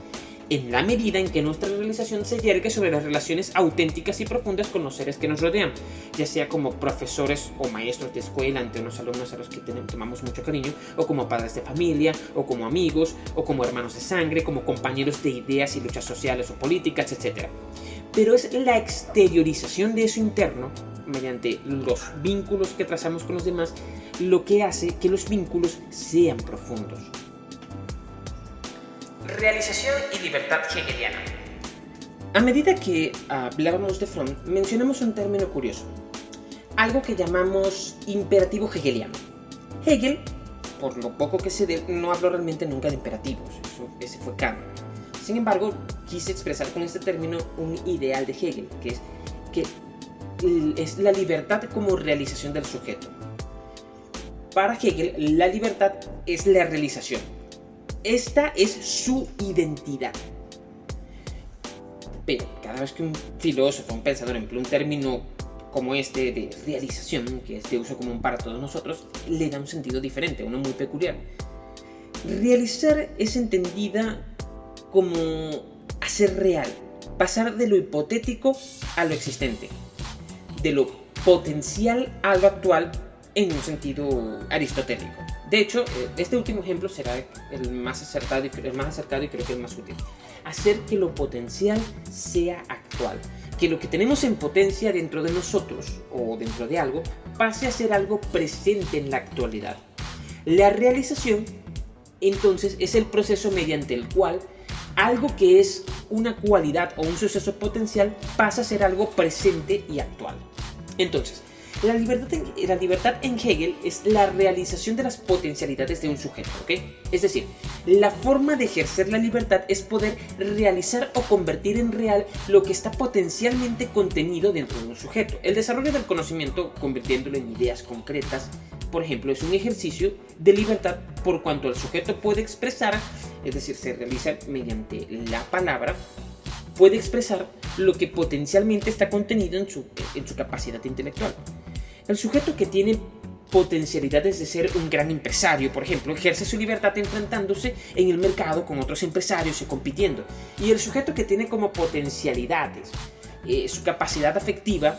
en la medida en que nuestra realización se yergue sobre las relaciones auténticas y profundas con los seres que nos rodean, ya sea como profesores o maestros de escuela ante unos alumnos a los que tenemos, tomamos mucho cariño, o como padres de familia, o como amigos, o como hermanos de sangre, como compañeros de ideas y luchas sociales o políticas, etc. Pero es la exteriorización de eso interno, mediante los vínculos que trazamos con los demás, lo que hace que los vínculos sean profundos. Realización y libertad hegeliana. A medida que hablábamos de Fromm, mencionamos un término curioso, algo que llamamos imperativo hegeliano. Hegel, por lo poco que se dé, no habló realmente nunca de imperativos, eso, ese fue Kant. Sin embargo, quise expresar con este término un ideal de Hegel, que es que es la libertad como realización del sujeto. Para Hegel, la libertad es la realización, esta es su identidad. Pero cada vez que un filósofo, un pensador emplea un término como este de realización, que es de uso común para todos nosotros, le da un sentido diferente, uno muy peculiar. Realizar es entendida como hacer real, pasar de lo hipotético a lo existente, de lo potencial a lo actual en un sentido aristotélico. De hecho, eh, este último ejemplo será el más acertado y, el más acercado y creo que el más útil. Hacer que lo potencial sea actual. Que lo que tenemos en potencia dentro de nosotros o dentro de algo pase a ser algo presente en la actualidad. La realización, entonces, es el proceso mediante el cual algo que es una cualidad o un suceso potencial pasa a ser algo presente y actual. Entonces, la libertad, en, la libertad en Hegel es la realización de las potencialidades de un sujeto, ¿ok? Es decir, la forma de ejercer la libertad es poder realizar o convertir en real lo que está potencialmente contenido dentro de un sujeto. El desarrollo del conocimiento, convirtiéndolo en ideas concretas, por ejemplo, es un ejercicio de libertad por cuanto el sujeto puede expresar, es decir, se realiza mediante la palabra, puede expresar lo que potencialmente está contenido en su, en su capacidad intelectual. El sujeto que tiene potencialidades de ser un gran empresario, por ejemplo, ejerce su libertad enfrentándose en el mercado con otros empresarios y compitiendo. Y el sujeto que tiene como potencialidades eh, su capacidad afectiva,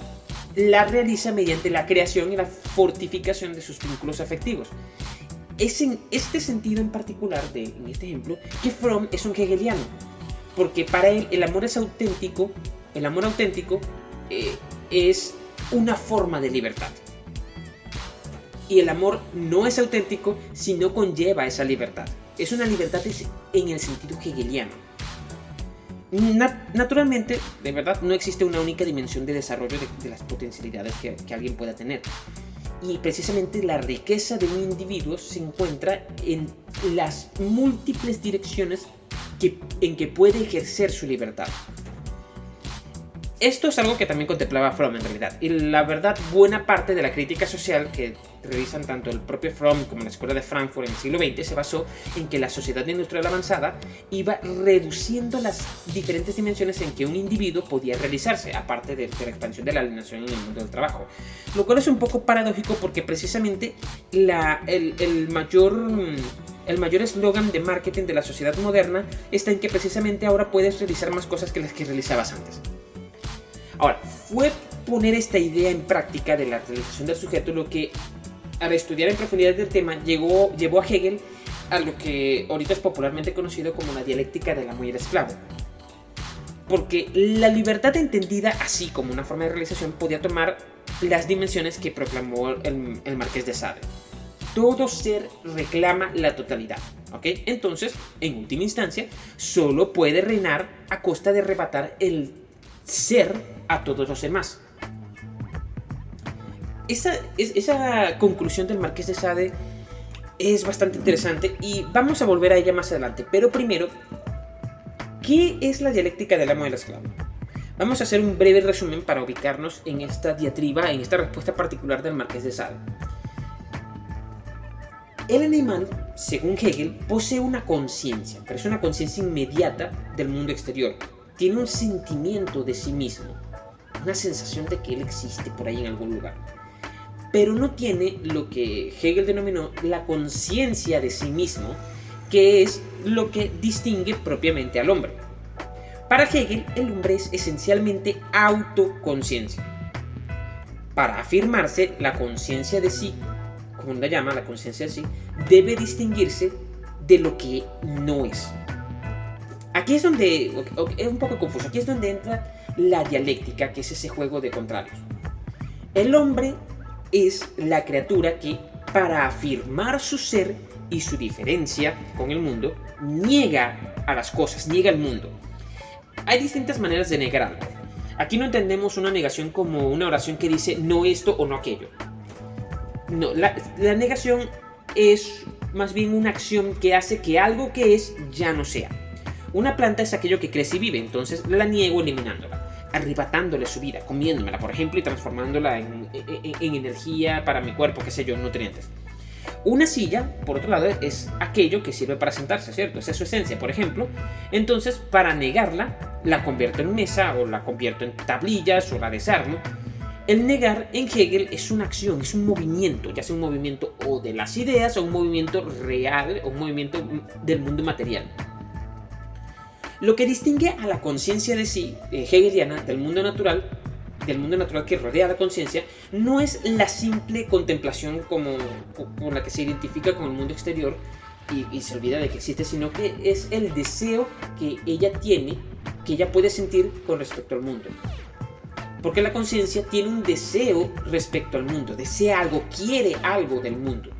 la realiza mediante la creación y la fortificación de sus vínculos afectivos. Es en este sentido en particular, de, en este ejemplo, que Fromm es un hegeliano, porque para él el amor es auténtico, el amor auténtico eh, es una forma de libertad. Y el amor no es auténtico si no conlleva esa libertad. Es una libertad en el sentido hegeliano. naturalmente, de verdad, no existe una única dimensión de desarrollo de, las potencialidades que, alguien pueda tener. Y precisamente la riqueza de un individuo se encuentra en las múltiples direcciones en que puede ejercer su libertad. Esto es algo que también contemplaba Fromm en realidad, y la verdad buena parte de la crítica social que realizan tanto el propio Fromm como la Escuela de Frankfurt en el siglo XX se basó en que la sociedad industrial avanzada iba reduciendo las diferentes dimensiones en que un individuo podía realizarse, aparte de, la expansión de la alienación en el mundo del trabajo. Lo cual es un poco paradójico porque precisamente la, el, el mayor... El mayor eslogan de marketing de la sociedad moderna está en que precisamente ahora puedes realizar más cosas que las que realizabas antes. Ahora, fue poner esta idea en práctica de la realización del sujeto lo que al estudiar en profundidad del tema llegó, llevó a Hegel a lo que ahorita es popularmente conocido como la dialéctica del amo y el esclavo. Porque la libertad entendida así como una forma de realización podía tomar las dimensiones que proclamó el, el marqués de Sade. Todo ser reclama la totalidad. ¿ok? Entonces, en última instancia, solo puede reinar a costa de arrebatar el ser a todos los demás. Esa, esa conclusión del Marqués de Sade es bastante interesante y vamos a volver a ella más adelante. Pero primero, ¿qué es la dialéctica del amo y del esclavo? Vamos a hacer un breve resumen para ubicarnos en esta diatriba, en esta respuesta particular del Marqués de Sade. El animal, según Hegel, posee una conciencia, pero es una conciencia inmediata del mundo exterior, tiene un sentimiento de sí mismo, una sensación de que él existe por ahí en algún lugar. Pero no tiene lo que Hegel denominó la conciencia de sí mismo, que es lo que distingue propiamente al hombre. Para Hegel, el hombre es esencialmente autoconciencia. Para afirmarse, la conciencia de sí, como la llama, la conciencia de sí, debe distinguirse de lo que no es. Aquí es donde, es un poco confuso, aquí es donde entra la dialéctica, que es ese juego de contrarios. El hombre es la criatura que, para afirmar su ser y su diferencia con el mundo, niega a las cosas, niega al mundo. Hay distintas maneras de negar. Aquí no entendemos una negación como una oración que dice no esto o no aquello. La negación es más bien una acción que hace que algo que es ya no sea. Una planta es aquello que crece y vive, entonces la niego eliminándola, arrebatándole su vida, comiéndomela, por ejemplo, y transformándola en, energía para mi cuerpo, qué sé yo, nutrientes. Una silla, por otro lado, es aquello que sirve para sentarse, ¿cierto? Esa es su esencia, por ejemplo. Entonces, para negarla, la convierto en mesa o la convierto en tablillas o la desarmo. El negar en Hegel es una acción, es un movimiento, ya sea un movimiento o de las ideas o un movimiento real o un movimiento del mundo material. Lo que distingue a la conciencia de sí, hegeliana, del mundo natural, del mundo natural que rodea a la conciencia, no es la simple contemplación como, con la que se identifica con el mundo exterior y, se olvida de que existe, sino que es el deseo que ella tiene, que ella puede sentir con respecto al mundo. Porque la conciencia tiene un deseo respecto al mundo, desea algo, quiere algo del mundo.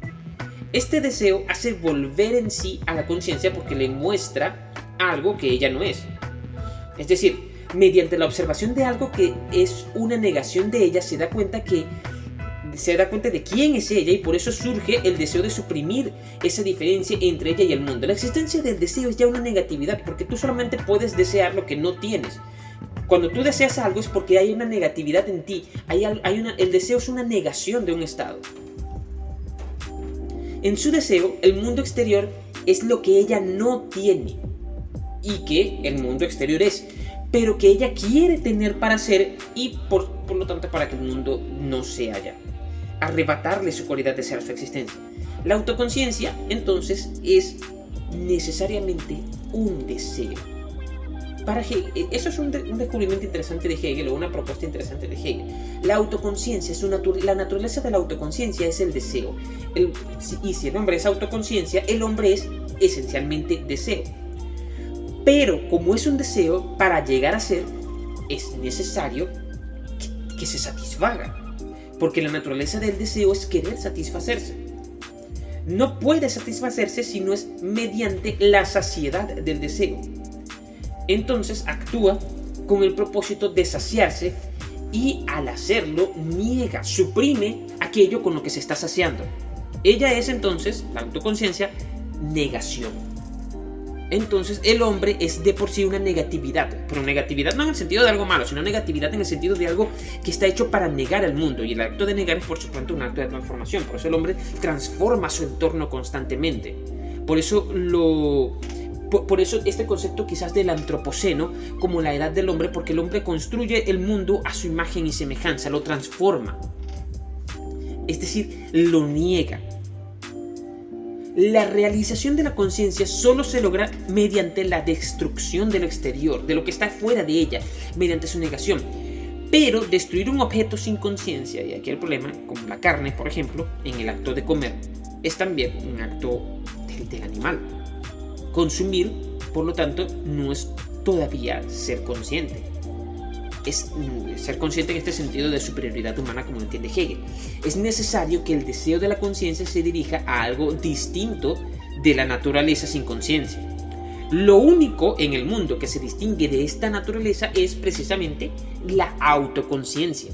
Este deseo hace volver en sí a la conciencia porque le muestra algo que ella no es. Es decir, mediante la observación de algo que es una negación de ella, se da cuenta que se da cuenta de quién es ella y por eso surge el deseo de suprimir esa diferencia entre ella y el mundo. La existencia del deseo es ya una negatividad porque tú solamente puedes desear lo que no tienes. Cuando tú deseas algo es porque hay una negatividad en ti, hay, el deseo es una negación de un estado. En su deseo, el mundo exterior es lo que ella no tiene y que el mundo exterior es, pero que ella quiere tener para ser y por, lo tanto para que el mundo no sea ya. Arrebatarle su cualidad de ser su existencia. La autoconciencia, entonces, es necesariamente un deseo. Para Hegel, e, eso es un, descubrimiento interesante de Hegel o una propuesta interesante de Hegel. La autoconciencia, es la naturaleza de la autoconciencia es el deseo. y si el hombre es autoconciencia, el hombre es esencialmente deseo. Pero como es un deseo, para llegar a ser, es necesario que, se satisfaga. Porque la naturaleza del deseo es querer satisfacerse. No puede satisfacerse si no es mediante la saciedad del deseo. Entonces actúa con el propósito de saciarse y al hacerlo niega, suprime aquello con lo que se está saciando. Ella es entonces, la autoconciencia, negación entonces el hombre es de por sí una negatividad, pero negatividad no en el sentido de algo malo, sino negatividad en el sentido de algo que está hecho para negar al mundo, y el acto de negar es por supuesto un acto de transformación, por eso el hombre transforma su entorno constantemente. Por eso lo por, eso este concepto quizás del antropoceno como la edad del hombre, porque el hombre construye el mundo a su imagen y semejanza, lo transforma. Es decir, lo niega. La realización de la conciencia solo se logra mediante la destrucción de lo exterior, de lo que está fuera de ella, mediante su negación. Pero destruir un objeto sin conciencia, y aquí el problema, como la carne, por ejemplo, en el acto de comer, es también un acto del animal. Consumir, por lo tanto, no es todavía ser consciente es mm, ser consciente en este sentido de superioridad humana como entiende Hegel. Es necesario que el deseo de la conciencia se dirija a algo distinto de la naturaleza sin conciencia. Lo único en el mundo que se distingue de esta naturaleza es precisamente la autoconciencia.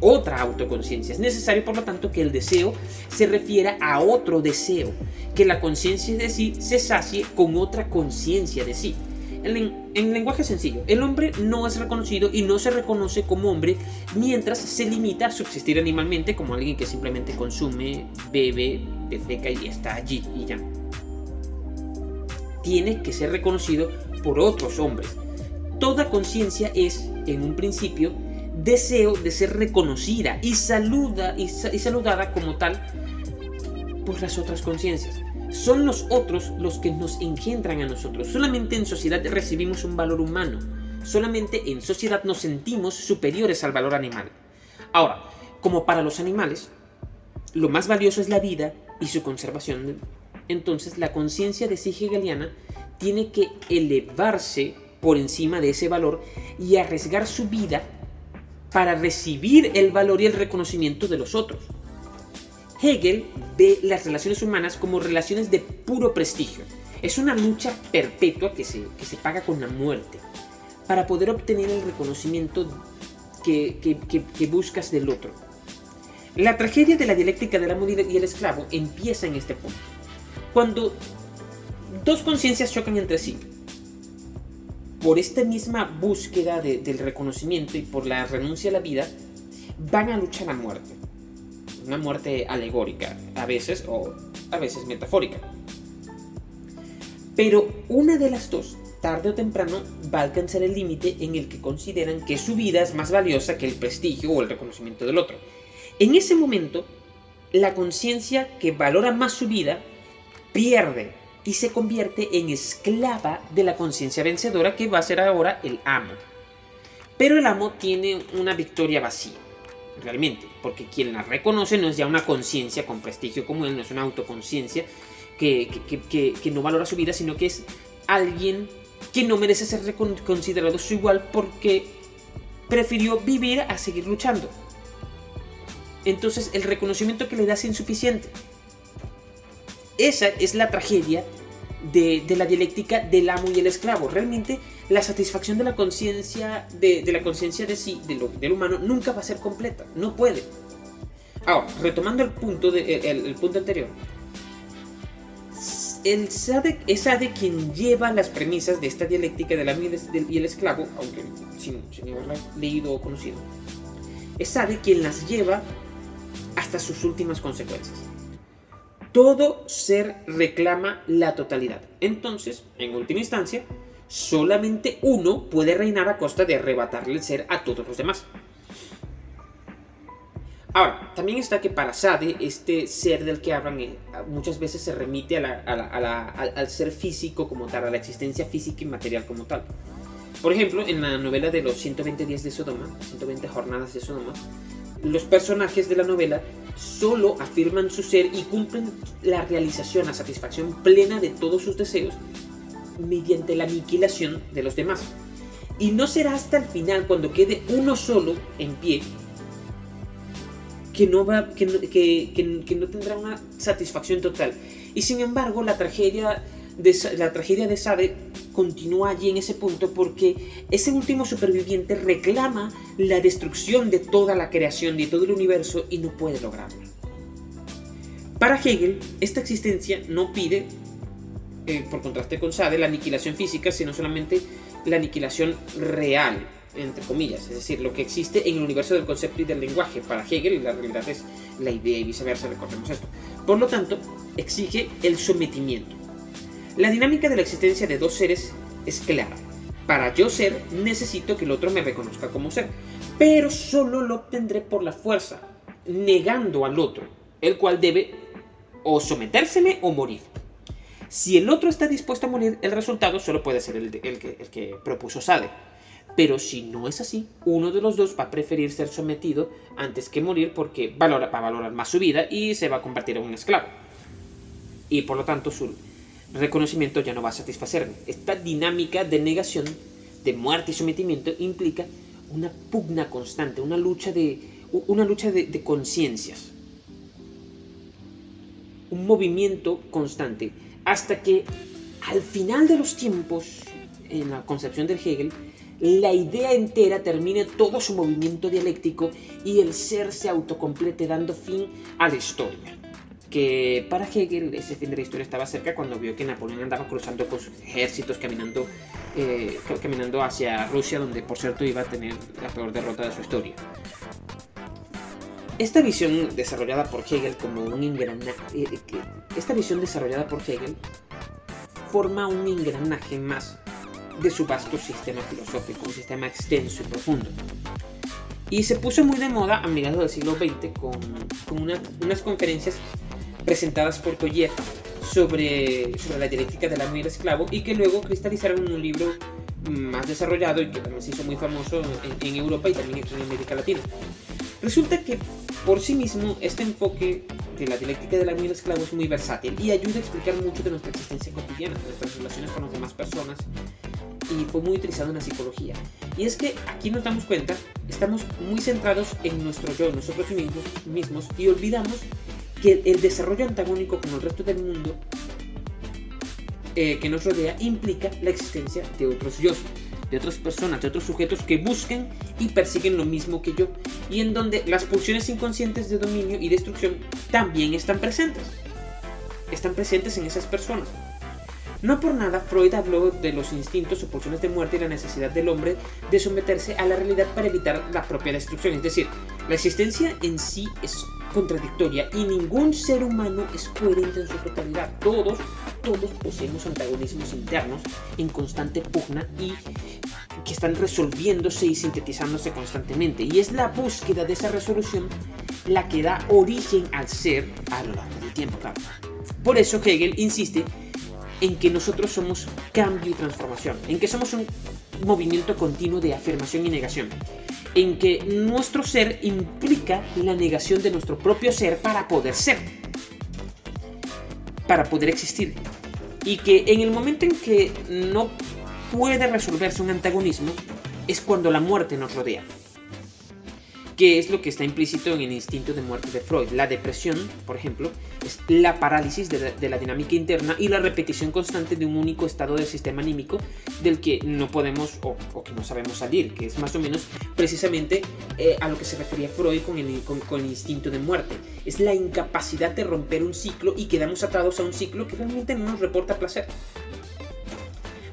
Otra autoconciencia. Es necesario, por lo tanto, que el deseo se refiera a otro deseo, que la conciencia de sí se sacie con otra conciencia de sí. En, lenguaje sencillo, el hombre no es reconocido y no se reconoce como hombre mientras se limita a subsistir animalmente como alguien que simplemente consume, bebe, defeca y está allí y ya. Tiene que ser reconocido por otros hombres. Toda conciencia es, en un principio, deseo de ser reconocida y, saluda, y saludada como tal por las otras conciencias son los otros los que nos engendran a nosotros. Solamente en sociedad recibimos un valor humano. Solamente en sociedad nos sentimos superiores al valor animal. Ahora, como para los animales, lo más valioso es la vida y su conservación, entonces la conciencia de sí hegeliana tiene que elevarse por encima de ese valor y arriesgar su vida para recibir el valor y el reconocimiento de los otros. Hegel ve las relaciones humanas como relaciones de puro prestigio. Es una lucha perpetua que se, se paga con la muerte para poder obtener el reconocimiento que, que, buscas del otro. La tragedia de la dialéctica del amo y el esclavo empieza en este punto. Cuando dos conciencias chocan entre sí, por esta misma búsqueda del reconocimiento y por la renuncia a la vida, van a luchar a muerte. Una muerte alegórica, a veces, o a veces metafórica. Pero una de las dos, tarde o temprano, va a alcanzar el límite en el que consideran que su vida es más valiosa que el prestigio o el reconocimiento del otro. En ese momento, la conciencia que valora más su vida pierde y se convierte en esclava de la conciencia vencedora que va a ser ahora el amo. Pero el amo tiene una victoria vacía, realmente, porque quien la reconoce no es ya una conciencia con prestigio como él, no es una autoconciencia que, que, no valora su vida, sino que es alguien que no merece ser considerado su igual porque prefirió vivir a seguir luchando. Entonces el reconocimiento que le da es insuficiente. Esa es la tragedia de, la dialéctica del amo y el esclavo. Realmente la satisfacción de la conciencia de, la conciencia de sí, de lo, del humano, nunca va a ser completa. No puede. Ahora, retomando el punto, el, punto anterior. El Sade, es Sade quien lleva las premisas de esta dialéctica del amo y el, esclavo, aunque sin, sin leído o conocido. Es Sade quien las lleva hasta sus últimas consecuencias. Todo ser reclama la totalidad. Entonces, en última instancia, solamente uno puede reinar a costa de arrebatarle el ser a todos los demás. Ahora, también está que para Sade, este ser del que hablan eh, muchas veces se remite al ser físico como tal, a la existencia física y material como tal. Por ejemplo, en la novela de los 120 días de Sodoma, 120 jornadas de Sodoma, los personajes de la novela solo afirman su ser y cumplen la realización, la satisfacción plena de todos sus deseos mediante la aniquilación de los demás. Y no será hasta el final, cuando quede uno solo en pie, que no, va, que, que no tendrá una satisfacción total. Y sin embargo, la tragedia la tragedia de Sade continúa allí en ese punto porque ese último superviviente reclama la destrucción de toda la creación, de todo el universo y no puede lograrlo. Para Hegel, esta existencia no pide, eh, por contraste con Sade, la aniquilación física, sino solamente la aniquilación real, entre comillas, es decir, lo que existe en el universo del concepto y del lenguaje. Para Hegel la realidad es la idea y viceversa, recordemos esto. Por lo tanto, exige el sometimiento. La dinámica de la existencia de dos seres es clara. Para yo ser, necesito que el otro me reconozca como ser, pero solo lo obtendré por la fuerza, negando al otro, el cual debe o sometérseme o morir. Si el otro está dispuesto a morir, el resultado solo puede ser el, que, propuso Sade. Pero si no es así, uno de los dos va a preferir ser sometido antes que morir porque valora, va a valorar más su vida y se va a convertir en un esclavo. Y por lo tanto su, reconocimiento ya no va a satisfacerme. Esta dinámica de negación, de muerte y sometimiento implica una pugna constante, una lucha de, una lucha de, conciencias, un movimiento constante, hasta que al final de los tiempos, en la concepción del Hegel, la idea entera termine todo su movimiento dialéctico y el ser se autocomplete dando fin a la historia que para Hegel ese fin de la historia estaba cerca cuando vio que Napoleón andaba cruzando con sus ejércitos caminando, eh, caminando hacia Rusia, donde por cierto iba a tener la peor derrota de su historia. Esta visión desarrollada por Hegel como un engranaje, eh, esta visión desarrollada por Hegel forma un engranaje más de su vasto sistema filosófico, un sistema extenso y profundo. Y se puso muy de moda a mediados del siglo XX con unas conferencias presentadas por Collier sobre, sobre la dialéctica del amo y el esclavo y que luego cristalizaron en un libro más desarrollado y que también se hizo muy famoso en, en Europa y también en América Latina. Resulta que por sí mismo este enfoque de la dialéctica amo y el esclavo es muy versátil y ayuda a explicar mucho de nuestra existencia cotidiana, de nuestras relaciones con las demás personas y fue muy utilizado en la psicología. Y es que aquí nos damos cuenta, estamos muy centrados en nuestro yo, nosotros mismos, mismos y olvidamos que el desarrollo antagónico con el resto del mundo eh, que nos rodea implica la existencia de otros yo, de otras personas, de otros sujetos que busquen y persiguen lo mismo que yo, y en donde las pulsiones inconscientes de dominio y destrucción también están presentes. Están presentes en esas personas. No por nada Freud habló de los instintos o pulsiones de muerte y la necesidad del hombre de someterse a la realidad para evitar la propia destrucción. Es decir, la existencia en sí es contradictoria y ningún ser humano es coherente en su totalidad. Todos, todos poseemos antagonismos internos en constante pugna y que están resolviéndose y sintetizándose constantemente. Y es la búsqueda de esa resolución la que da origen al ser a lo largo del tiempo, claro. Por eso Hegel insiste en que nosotros somos cambio y transformación, en que somos un movimiento continuo de afirmación y negación, en que nuestro ser implica la negación de nuestro propio ser para poder ser, para poder existir, y que en el momento en que no puede resolverse un antagonismo es cuando la muerte nos rodea que es lo que está implícito en el instinto de muerte de Freud. La depresión, por ejemplo, es la parálisis de la, dinámica interna y la repetición constante de un único estado del sistema anímico del que no podemos o, que no sabemos salir, que es más o menos precisamente eh, a lo que se refería Freud con el, con, el instinto de muerte. Es la incapacidad de romper un ciclo y quedamos atados a un ciclo que realmente no nos reporta placer.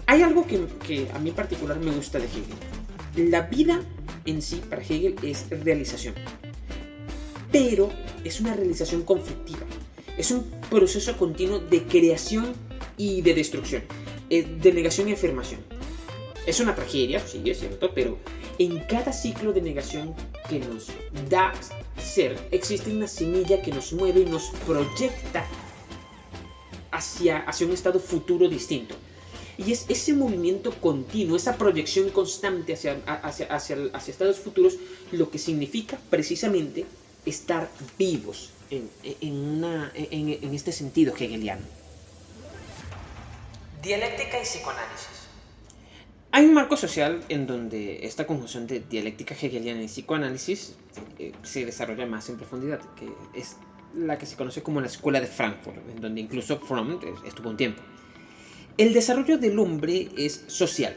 Hay algo que, que a mí en particular me gusta de Hegel. La vida en sí para Hegel es realización. Pero es una realización conflictiva. Es un proceso continuo de creación y de destrucción, eh, de negación y afirmación. Es una tragedia, sí, es cierto, pero en cada ciclo de negación que nos da ser, existe una semilla que nos mueve y nos proyecta hacia, hacia un estado futuro distinto. Y es ese movimiento continuo, esa proyección constante hacia, hacia, hacia, estados futuros, lo que significa precisamente estar vivos en, en, este sentido hegeliano. Dialéctica y psicoanálisis. Hay un marco social en donde esta conjunción de dialéctica hegeliana y psicoanálisis eh, se desarrolla más en profundidad, que es la que se conoce como la Escuela de Frankfurt, en donde incluso Fromm estuvo un tiempo. El desarrollo del hombre es social.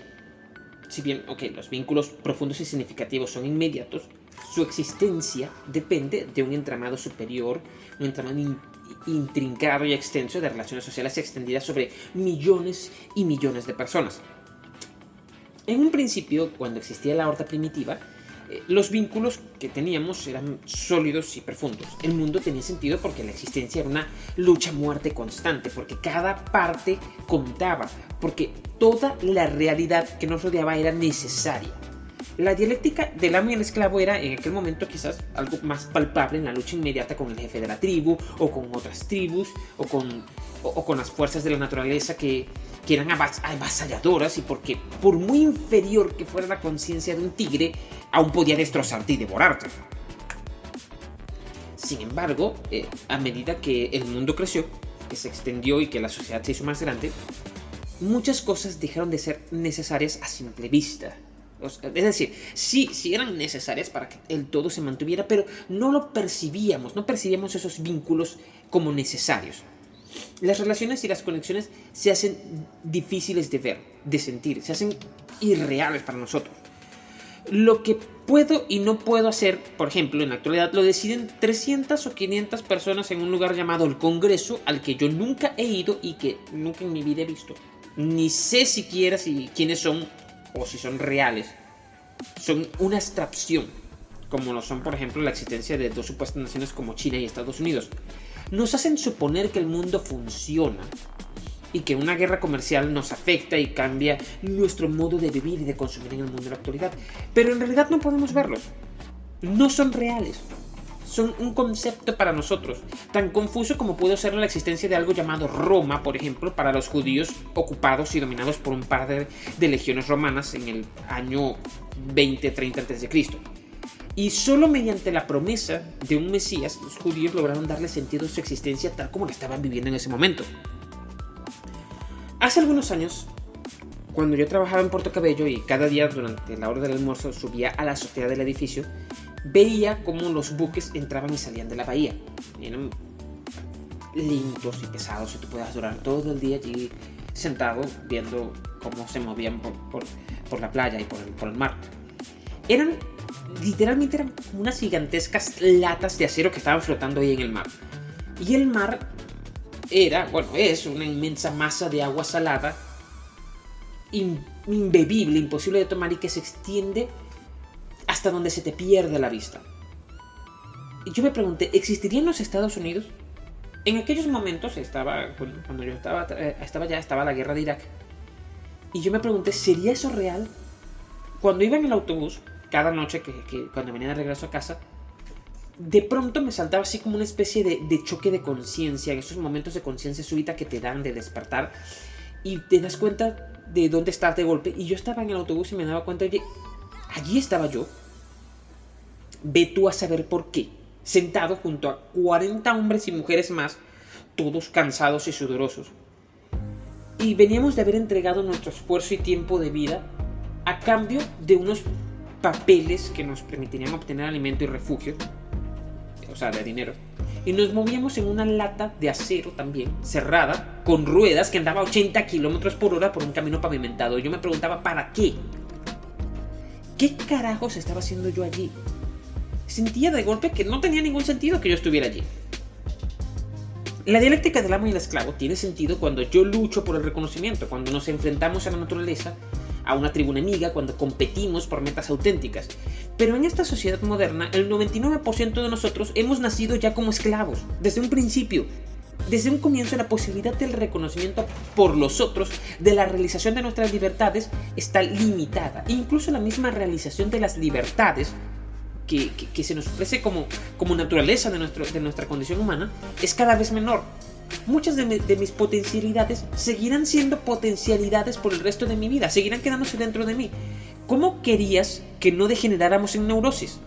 Si bien, los vínculos profundos y significativos son inmediatos, su existencia depende de un entramado superior, un entramado intrincado y extenso de relaciones sociales extendidas sobre millones y millones de personas. En un principio, cuando existía la horta primitiva, los vínculos que teníamos eran sólidos y profundos. El mundo tenía sentido porque la existencia era una lucha-muerte constante, porque cada parte contaba, porque toda la realidad que nos rodeaba era necesaria. La dialéctica del amo y el esclavo era en aquel momento quizás algo más palpable en la lucha inmediata con el jefe de la tribu, o con otras tribus, o con, o con las fuerzas de la naturaleza que, que eran avasalladoras y porque por muy inferior que fuera la conciencia de un tigre, aún podía destrozarte y devorarte. Sin embargo, eh, a medida que el mundo creció, que se extendió y que la sociedad se hizo más grande, muchas cosas dejaron de ser necesarias a simple vista. Es decir, sí, sí eran necesarias para que el todo se mantuviera, pero no lo percibíamos, no percibíamos esos vínculos como necesarios. Las relaciones y las conexiones se hacen difíciles de ver, de sentir, se hacen irreales para nosotros. Lo que puedo y no puedo hacer, por ejemplo, en la actualidad, lo deciden 300 o 500 personas en un lugar llamado el Congreso, al que yo nunca he ido y que nunca en mi vida he visto. Ni sé siquiera si quiénes son o si son reales. Son una abstracción, como lo son, por ejemplo, la existencia de dos supuestas naciones como China y Estados Unidos nos hacen suponer que el mundo funciona y que una guerra comercial nos afecta y cambia nuestro modo de vivir y de consumir en el mundo de la actualidad. Pero en realidad no podemos verlos. No son reales. Son un concepto para nosotros, tan confuso como puede ser la existencia de algo llamado Roma, por ejemplo, para los judíos ocupados y dominados por un par de, de legiones romanas en el año 20-30 a.C. Y solo mediante la promesa de un Mesías, los judíos lograron darle sentido a su existencia tal como la estaban viviendo en ese momento. Hace algunos años, cuando yo trabajaba en Puerto Cabello y cada día durante la hora del almuerzo subía a la azotea del edificio, veía cómo los buques entraban y salían de la bahía. Eran lentos y pesados y tú podías durar todo el día allí sentado viendo cómo se movían por, la playa y por el, mar. Eran literalmente eran unas gigantescas latas de acero que estaban flotando ahí en el mar. Y el mar era, bueno, es una inmensa masa de agua salada, imbebible, imposible de tomar y que se extiende hasta donde se te pierde la vista. Y yo me pregunté, ¿existiría en los Estados Unidos? En aquellos momentos estaba, cuando yo estaba, eh, estaba ya, estaba la guerra de Irak. Y yo me pregunté, ¿sería eso real? Cuando iba en el autobús, cada noche que, cuando venía de regreso a casa, de pronto me saltaba así como una especie de, choque de conciencia, en esos momentos de conciencia súbita que te dan de despertar y te das cuenta de dónde estás de golpe. Y yo estaba en el autobús y me daba cuenta, oye, allí estaba yo. Ve tú a saber por qué. Sentado junto a 40 hombres y mujeres más, todos cansados y sudorosos. Y veníamos de haber entregado nuestro esfuerzo y tiempo de vida a cambio de unos papeles que nos permitirían obtener alimento y refugio, o sea, de dinero. Y nos movíamos en una lata de acero también, cerrada, con ruedas que andaba a 80 kilómetros por hora por un camino pavimentado. Yo me preguntaba, ¿para qué? ¿Qué carajos estaba haciendo yo allí? Sentía de golpe que no tenía ningún sentido que yo estuviera allí. La dialéctica del amo y el esclavo tiene sentido cuando yo lucho por el reconocimiento, cuando nos enfrentamos a la naturaleza a una tribu enemiga cuando competimos por metas auténticas. Pero en esta sociedad moderna, el 99% de nosotros hemos nacido ya como esclavos, desde un principio. Desde un comienzo la posibilidad del reconocimiento por los otros, de la realización de nuestras libertades, está limitada. incluso la misma realización de las libertades que, se nos ofrece como, como naturaleza de, nuestro, de nuestra condición humana es cada vez menor muchas de, mis potencialidades seguirán siendo potencialidades por el resto de mi vida, seguirán quedándose dentro de mí. ¿Cómo querías que no degeneráramos en neurosis?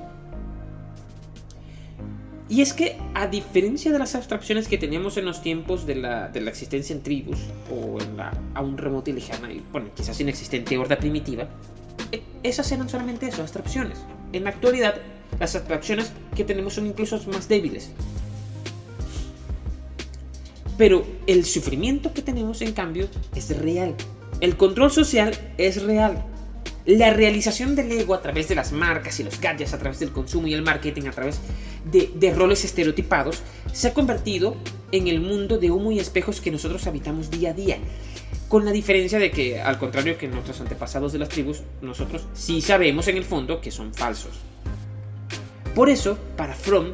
Y es que, a diferencia de las abstracciones que teníamos en los tiempos de la, existencia en tribus, o en la aún remota y lejana, y bueno, quizás inexistente horda primitiva, e, esas eran solamente eso, abstracciones. En la actualidad, las abstracciones que tenemos son incluso más débiles. Pero el sufrimiento que tenemos, en cambio, es real. El control social es real. La realización del ego a través de las marcas y los gadgets, a través del consumo y el marketing, a través de, roles estereotipados, se ha convertido en el mundo de humo y espejos que nosotros habitamos día a día. Con la diferencia de que, al contrario que nuestros antepasados de las tribus, nosotros sí sabemos en el fondo que son falsos. Por eso, para Fromm,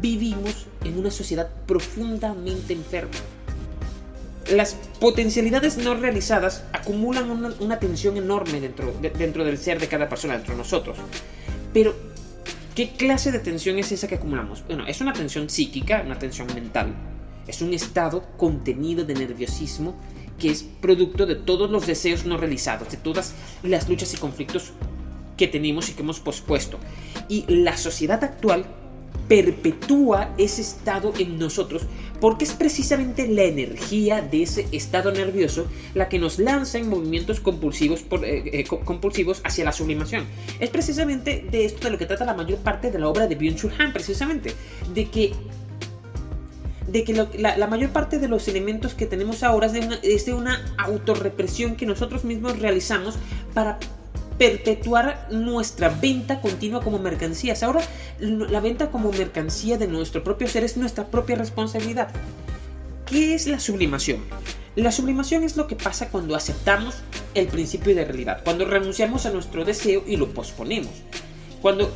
vivimos en una sociedad profundamente enferma. Las potencialidades no realizadas acumulan una, tensión enorme dentro, dentro del ser de cada persona, dentro de nosotros. Pero, ¿qué clase de tensión es esa que acumulamos? Bueno, es una tensión psíquica, una tensión mental. Es un estado contenido de nerviosismo que es producto de todos los deseos no realizados, de todas las luchas y conflictos que tenemos y que hemos pospuesto. Y la sociedad actual perpetúa ese estado en nosotros porque es precisamente la energía de ese estado nervioso la que nos lanza en movimientos compulsivos, eh, eh, hacia la sublimación. Es precisamente de esto de lo que trata la mayor parte de la obra de Byung-Chul precisamente, de que de que la, mayor parte de los elementos que tenemos ahora es de, una, es de una autorrepresión que nosotros mismos realizamos para perpetuar nuestra venta continua como mercancías. Ahora la venta como mercancía de nuestro propio ser es nuestra propia responsabilidad. ¿Qué es la sublimación? La sublimación es lo que pasa cuando aceptamos el principio de realidad, cuando renunciamos a nuestro deseo y lo posponemos. Cuando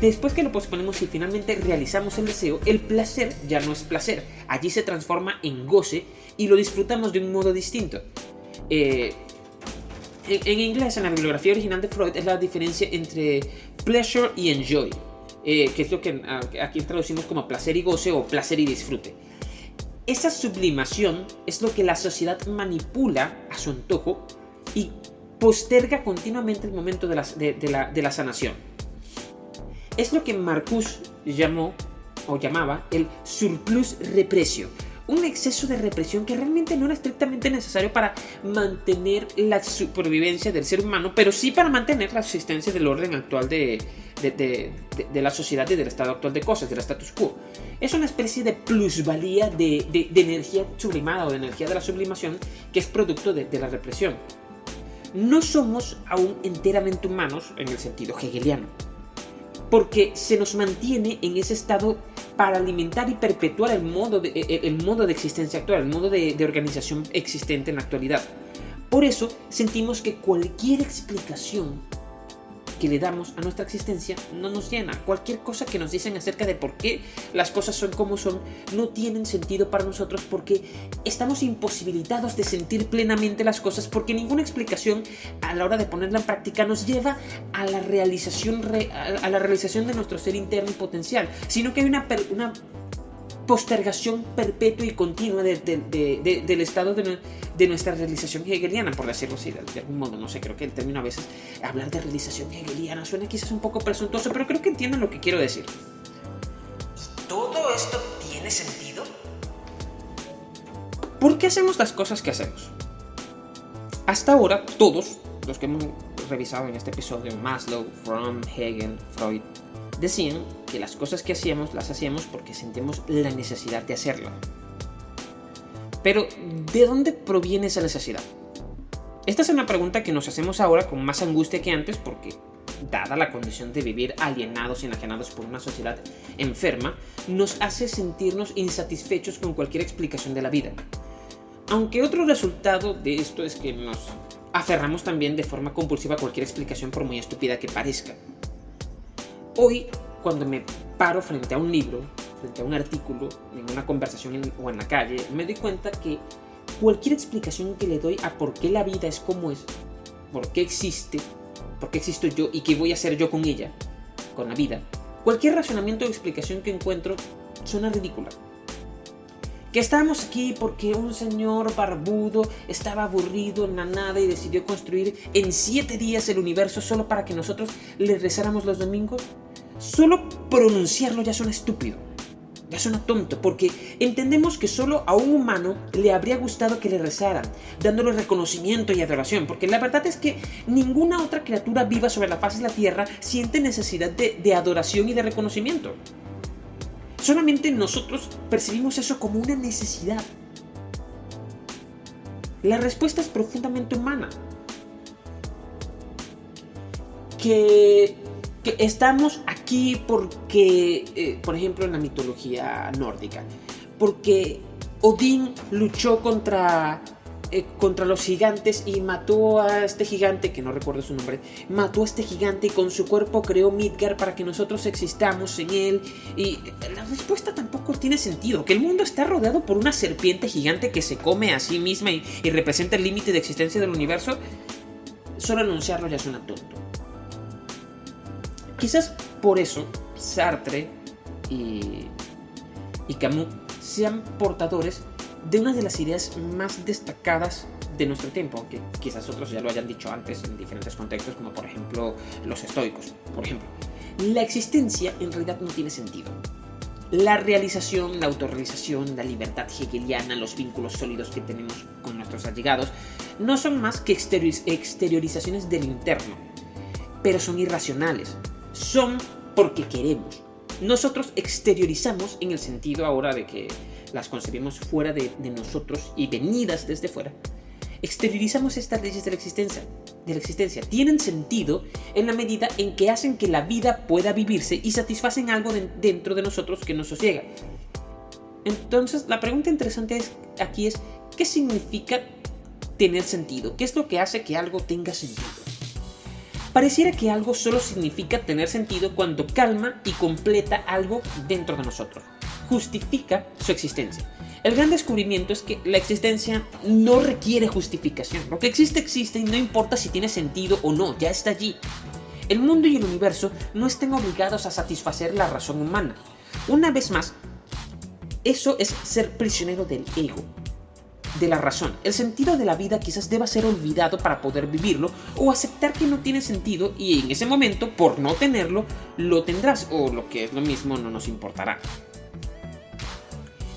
después que lo posponemos y finalmente realizamos el deseo, el placer ya no es placer, allí se transforma en goce y lo disfrutamos de un modo distinto. Eh, en, inglés, en la bibliografía original de Freud, es la diferencia entre pleasure y enjoy. eh, que es lo que aquí traducimos como placer y goce o placer y disfrute. Esa sublimación es lo que la sociedad manipula a su antojo y posterga continuamente el momento de la, de la sanación. Es lo que Marcus llamó o llamaba el surplus represio, un exceso de represión que realmente no era estrictamente necesario para mantener la supervivencia del ser humano, pero sí para mantener la existencia del orden actual de, la sociedad y del estado actual de cosas, del status quo. Es una especie de plusvalía de, energía sublimada o de energía de la sublimación que es producto de la represión. No somos aún enteramente humanos en el sentido hegeliano porque se nos mantiene en ese estado para alimentar y perpetuar el modo de, el modo de existencia actual, el modo de organización existente en la actualidad. Por eso sentimos que cualquier explicación que le damos a nuestra existencia no nos llena. Cualquier cosa que nos dicen acerca de por qué las cosas son como son no tienen sentido para nosotros porque estamos imposibilitados de sentir plenamente las cosas porque ninguna explicación a la hora de ponerla en práctica nos lleva a la realización, a la realización de nuestro ser interno y potencial, sino que hay una, una postergación perpetua y continua del estado de, nuestra realización hegeliana, por decirlo así, de, algún modo. No sé, creo que el término a veces, hablar de realización hegeliana suena quizás un poco presuntuoso, pero creo que entienden lo que quiero decir. ¿Todo esto tiene sentido? ¿Por qué hacemos las cosas que hacemos? Hasta ahora, todos los que hemos revisado en este episodio, Maslow, Fromm, Hegel, Freud, decían que las cosas que hacíamos las hacíamos porque sentimos la necesidad de hacerlo. Pero, ¿de dónde proviene esa necesidad? Esta es una pregunta que nos hacemos ahora con más angustia que antes porque, dada la condición de vivir alienados y enajenados por una sociedad enferma, nos hace sentirnos insatisfechos con cualquier explicación de la vida. Aunque otro resultado de esto es que nos aferramos también de forma compulsiva a cualquier explicación por muy estúpida que parezca. Hoy, cuando me paro frente a un libro, frente a un artículo, en una conversación o en la calle, me doy cuenta que cualquier explicación que le doy a por qué la vida es como es, por qué existe, por qué existo yo y qué voy a hacer yo con ella, con la vida, cualquier razonamiento o explicación que encuentro suena ridícula que estábamos aquí porque un señor barbudo estaba aburrido en la nada y decidió construir en siete días el universo solo para que nosotros le rezáramos los domingos, solo pronunciarlo ya suena estúpido. Ya suena tonto, porque entendemos que solo a un humano le habría gustado que le rezaran, dándole reconocimiento y adoración, porque la verdad es que ninguna otra criatura viva sobre la faz de la Tierra siente necesidad de, de adoración y de reconocimiento. Solamente nosotros percibimos eso como una necesidad. La respuesta es profundamente humana. Que, estamos aquí porque, eh, por ejemplo, en la mitología nórdica, porque Odín luchó contra eh, contra los gigantes y mató a este gigante, que no recuerdo su nombre, mató a este gigante y con su cuerpo creó Midgar para que nosotros existamos en él. Y la respuesta tampoco tiene sentido, que el mundo está rodeado por una serpiente gigante que se come a sí misma y, representa el límite de existencia del universo, solo anunciarlo ya suena tonto. Quizás por eso Sartre y, y Camus sean portadores de una de las ideas más destacadas de nuestro tiempo, aunque quizás otros ya lo hayan dicho antes en diferentes contextos, como por ejemplo los estoicos. Por ejemplo, la existencia en realidad no tiene sentido. La realización, la autorrealización, la libertad hegeliana, los vínculos sólidos que tenemos con nuestros allegados, no son más que exteriorizaciones del interno, pero son irracionales. Son porque queremos. Nosotros exteriorizamos en el sentido ahora de que las concebimos fuera de, nosotros y venidas desde fuera, exteriorizamos estas leyes de la existencia. De la existencia. Tienen sentido en la medida en que hacen que la vida pueda vivirse y satisfacen algo dentro de nosotros que nos sosiega. Entonces, la pregunta interesante aquí es, ¿qué significa tener sentido? ¿Qué es lo que hace que algo tenga sentido? Pareciera que algo solo significa tener sentido cuando calma y completa algo dentro de nosotros justifica su existencia. El gran descubrimiento es que la existencia no requiere justificación. Lo que existe existe y no importa si tiene sentido o no, ya está allí. El mundo y el universo no estén obligados a satisfacer la razón humana. Una vez más, eso es ser prisionero del ego, de la razón. El sentido de la vida quizás deba ser olvidado para poder vivirlo o aceptar que no tiene sentido y en ese momento, por no tenerlo, lo tendrás o lo que es lo mismo no nos importará.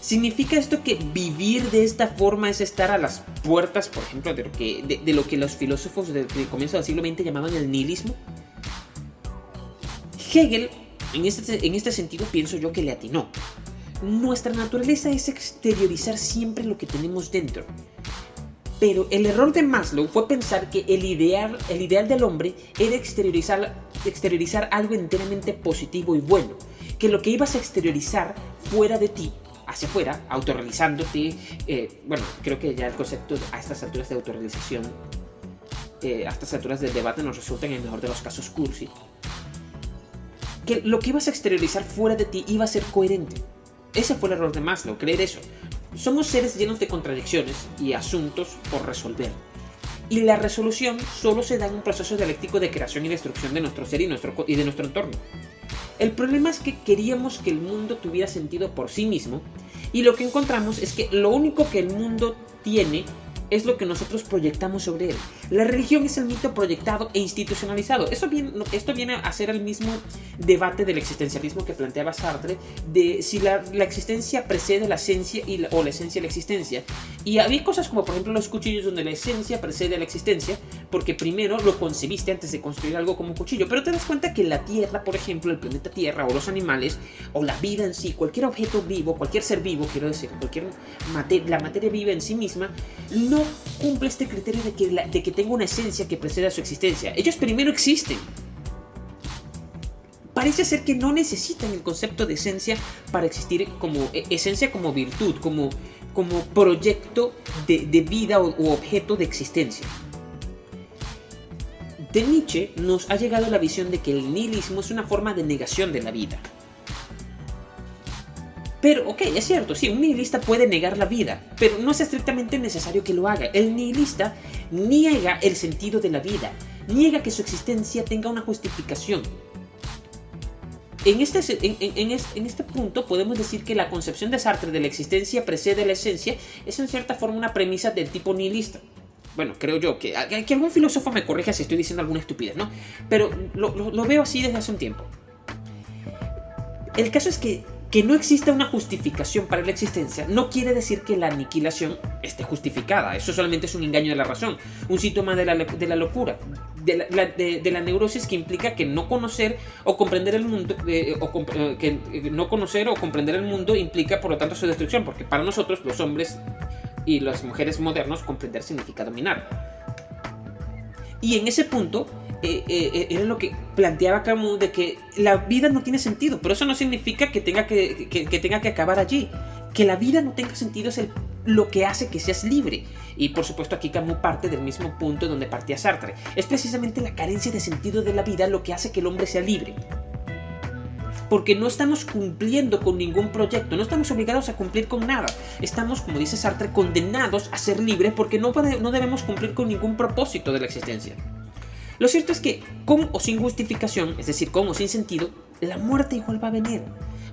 ¿Significa esto que vivir de esta forma es estar a las puertas, por ejemplo, de lo que, de, lo que los filósofos del comienzo del siglo XX llamaban el nihilismo? Hegel, en este, en este sentido, pienso yo que le atinó. Nuestra naturaleza es exteriorizar siempre lo que tenemos dentro. Pero el error de Maslow fue pensar que el ideal, el ideal del hombre era exteriorizar, exteriorizar algo enteramente positivo y bueno. Que lo que ibas a exteriorizar fuera de ti hacia afuera, autorrealizándote. Eh, bueno, creo que ya el concepto a estas alturas de autorrealización, eh, a estas alturas del debate nos resulta en el mejor de los casos cursi. Que lo que ibas a exteriorizar fuera de ti iba a ser coherente. Ese fue el error de Maslow, creer eso. Somos seres llenos de contradicciones y asuntos por resolver. Y la resolución solo se da en un proceso dialéctico de creación y destrucción de nuestro ser y, y de nuestro entorno. El problema es que queríamos que el mundo tuviera sentido por sí mismo y lo que encontramos es que lo único que el mundo tiene es lo que nosotros proyectamos sobre él. La religión es el mito proyectado e institucionalizado. Esto viene, esto viene a ser el mismo debate del existencialismo que planteaba Sartre, de si la, existencia precede la esencia o la esencia la existencia. Y había cosas como, por ejemplo, los cuchillos donde la esencia precede a la existencia, porque primero lo concebiste antes de construir algo como un cuchillo. Pero te das cuenta que la Tierra, por ejemplo, el planeta Tierra, o los animales, o la vida en sí, cualquier objeto vivo, cualquier ser vivo, quiero decir, cualquier la materia viva en sí misma, no cumple este criterio de que, de que tenga una esencia que preceda a su existencia. Ellos primero existen. Parece ser que no necesitan el concepto de esencia para existir como e, esencia como virtud, como, como proyecto de, vida o, objeto de existencia. De Nietzsche nos ha llegado la visión de que el nihilismo es una forma de negación de la vida. Pero, ok, es cierto, sí, un nihilista puede negar la vida, pero no es estrictamente necesario que lo haga. El nihilista niega el sentido de la vida, niega que su existencia tenga una justificación. En este, en, este punto podemos decir que la concepción de Sartre de la existencia precede la esencia es en cierta forma una premisa del tipo nihilista bueno, creo yo, que, que, algún filósofo me corrija si estoy diciendo alguna estupidez, ¿no? Pero lo, veo así desde hace un tiempo. El caso es que que no exista una justificación para la existencia no quiere decir que la aniquilación esté justificada. Eso solamente es un engaño de la razón, un síntoma de la, locura, de la, neurosis que implica que no conocer o comprender el mundo, eh, o eh, que eh, no conocer o comprender el mundo implica por lo tanto su destrucción, porque para nosotros los hombres y las mujeres modernos comprender significa dominar. Y en ese punto eh, eh, eh, era lo que planteaba Camus de que la vida no tiene sentido, pero eso no significa que tenga que, tenga que acabar allí. Que la vida no tenga sentido es lo que hace que seas libre. Y por supuesto aquí Camus parte del mismo punto donde partía Sartre. Es precisamente la carencia de sentido de la vida lo que hace que el hombre sea libre. Porque no estamos cumpliendo con ningún proyecto, no estamos obligados a cumplir con nada. Estamos, como dice Sartre, condenados a ser libres porque no, no debemos cumplir con ningún propósito de la existencia. Lo cierto es que, con o sin justificación, es decir, con o sin sentido, la muerte igual va a venir.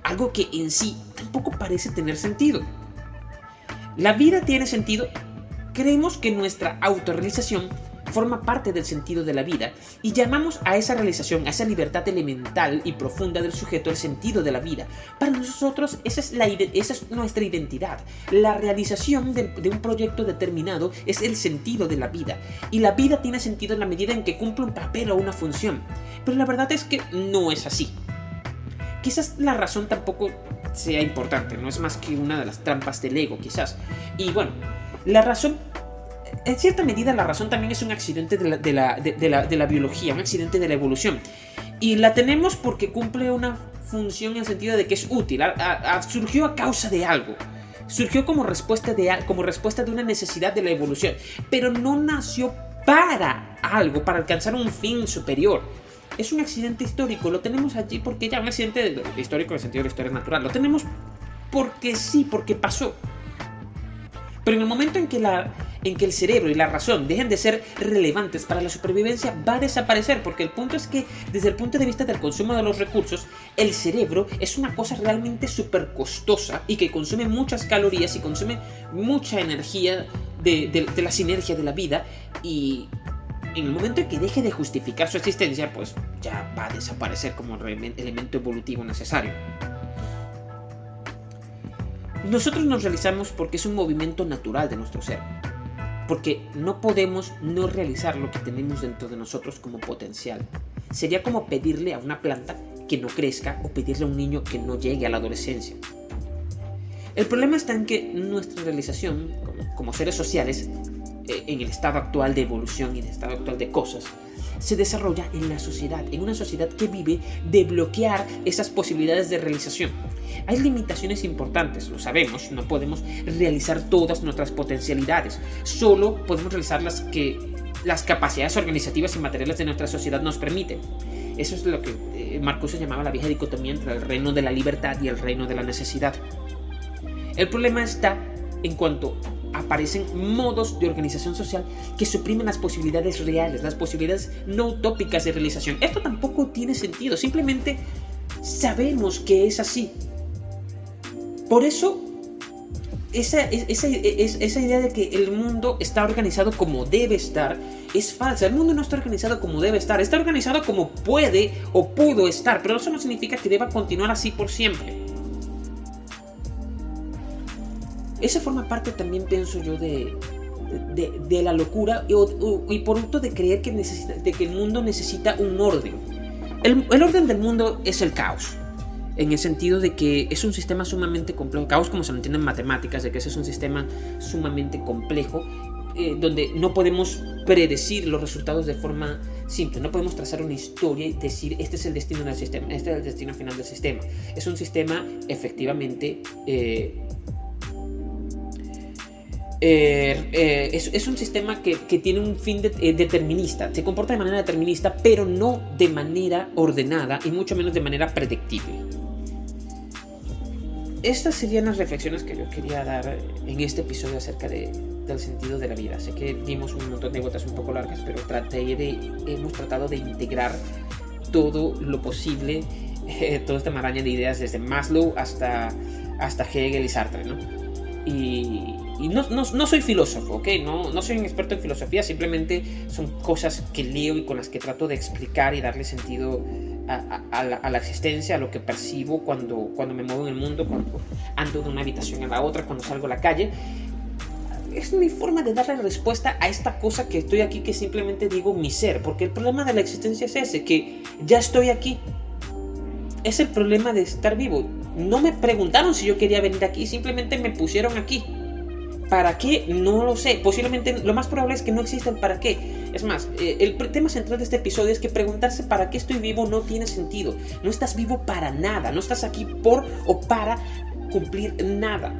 Algo que en sí tampoco parece tener sentido. La vida tiene sentido. Creemos que nuestra autorrealización forma parte del sentido de la vida y llamamos a esa realización, a esa libertad elemental y profunda del sujeto el sentido de la vida. Para nosotros esa es, nuestra identidad. La realización de, un proyecto determinado es el sentido de la vida y la vida tiene sentido en la medida en que cumple un papel o una función. Pero la verdad es que no es así. Quizás la razón tampoco sea importante, no es más que una de las trampas del ego, quizás. Y bueno, la razón en cierta medida la razón también es un accidente de la, biología, un accidente de la evolución. Y la tenemos porque cumple una función en el sentido de que es útil, surgió a causa de algo. Surgió como respuesta, de, como respuesta de una necesidad de la evolución, pero no nació para algo, para alcanzar un fin superior. Es un accidente histórico, lo tenemos allí porque ya un accidente histórico en el sentido de la historia natural, lo tenemos porque sí, porque pasó. Pero en el momento en que la, en que el cerebro y la razón dejen de ser relevantes para la supervivencia va a desaparecer, porque el punto es que desde el punto de vista del consumo de los recursos, el cerebro es una cosa realmente súper costosa y que consume muchas calorías y consume mucha energía de, la sinergia de la vida y en el momento en que deje de justificar su existencia, pues ya va a desaparecer como elemento evolutivo necesario. Nosotros nos realizamos porque es un movimiento natural de nuestro ser porque no podemos no realizar lo que tenemos dentro de nosotros como potencial. Sería como pedirle a una planta que no crezca o pedirle a un niño que no llegue a la adolescencia. El problema está en que nuestra realización como, seres sociales, eh, en el estado actual de evolución y en el estado actual de cosas, se desarrolla en la sociedad, en una sociedad que vive de bloquear esas posibilidades de realización. Hay limitaciones importantes, lo sabemos, no podemos realizar todas nuestras potencialidades, solo podemos realizar las que las capacidades organizativas y materiales de nuestra sociedad nos permiten. Eso es lo que eh, Marcuse llamaba la vieja dicotomía entre el reino de la libertad y el reino de la necesidad. El problema está en cuanto aparecen modos de organización social que suprimen las posibilidades reales, las posibilidades no utópicas de realización. Esto tampoco tiene sentido, simplemente sabemos que es así. Por eso, esa, esa, esa, idea de que el mundo está organizado como debe estar es falsa. El mundo no está organizado como debe estar, está organizado como puede o pudo estar, pero eso no significa que deba continuar así por siempre. Esa forma parte también, pienso yo, de, de, la locura y, por otro de creer que, necesita, de que el mundo necesita un orden. El, el, orden del mundo es el caos, en el sentido de que es un sistema sumamente complejo, caos como se lo entiende en matemáticas, de que ese es un sistema sumamente complejo, eh, donde no podemos predecir los resultados de forma simple, no podemos trazar una historia y decir este es el destino del sistema, este es el destino final del sistema. Es un sistema efectivamente... Eh, eh, eh, es, un sistema que, tiene un fin eh, determinista, se comporta de manera determinista, pero no de manera ordenada y mucho menos de manera predictible. Estas serían las reflexiones que yo quería dar en este episodio acerca del sentido de la vida. Sé que dimos un montón de gotas un poco largas, pero traté de, hemos tratado de integrar todo lo posible, toda esta maraña de ideas desde Maslow hasta, hasta Hegel y Sartre, ¿no? Y no, no, soy filósofo, ¿ok? No, no soy un experto en filosofía, simplemente son cosas que leo y con las que trato de explicar y darle sentido a, la, existencia, a lo que percibo cuando, cuando me muevo en el mundo, cuando ando de una habitación a la otra, cuando salgo a la calle. Es mi forma de darle respuesta a esta cosa que estoy aquí, que simplemente digo mi ser, porque el problema de la existencia es ese, que ya estoy aquí. Es el problema de estar vivo. No me preguntaron si yo quería venir aquí, simplemente me pusieron aquí. ¿Para qué? No lo sé. Posiblemente lo más probable es que no exista el para qué. Es más, eh, el tema central de este episodio es que preguntarse para qué estoy vivo no tiene sentido. No estás vivo para nada. No estás aquí por o para cumplir nada.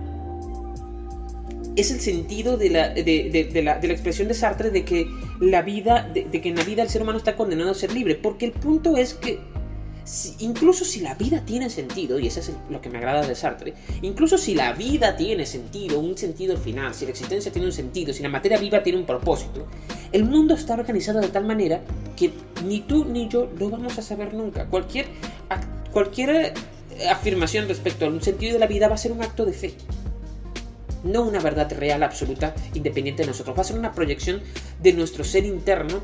Es el sentido de la, de, la, expresión de Sartre de que la vida, de que en la vida el ser humano está condenado a ser libre. Porque el punto es que incluso si la vida tiene sentido, y eso es lo que me agrada de Sartre, incluso si la vida tiene sentido, un sentido final, si la existencia tiene un sentido, si la materia viva tiene un propósito, el mundo está organizado de tal manera que ni tú ni yo lo vamos a saber nunca. Cualquier, cualquier eh, afirmación respecto a un sentido de la vida va a ser un acto de fe. No una verdad real, absoluta, independiente de nosotros. Va a ser una proyección de nuestro ser interno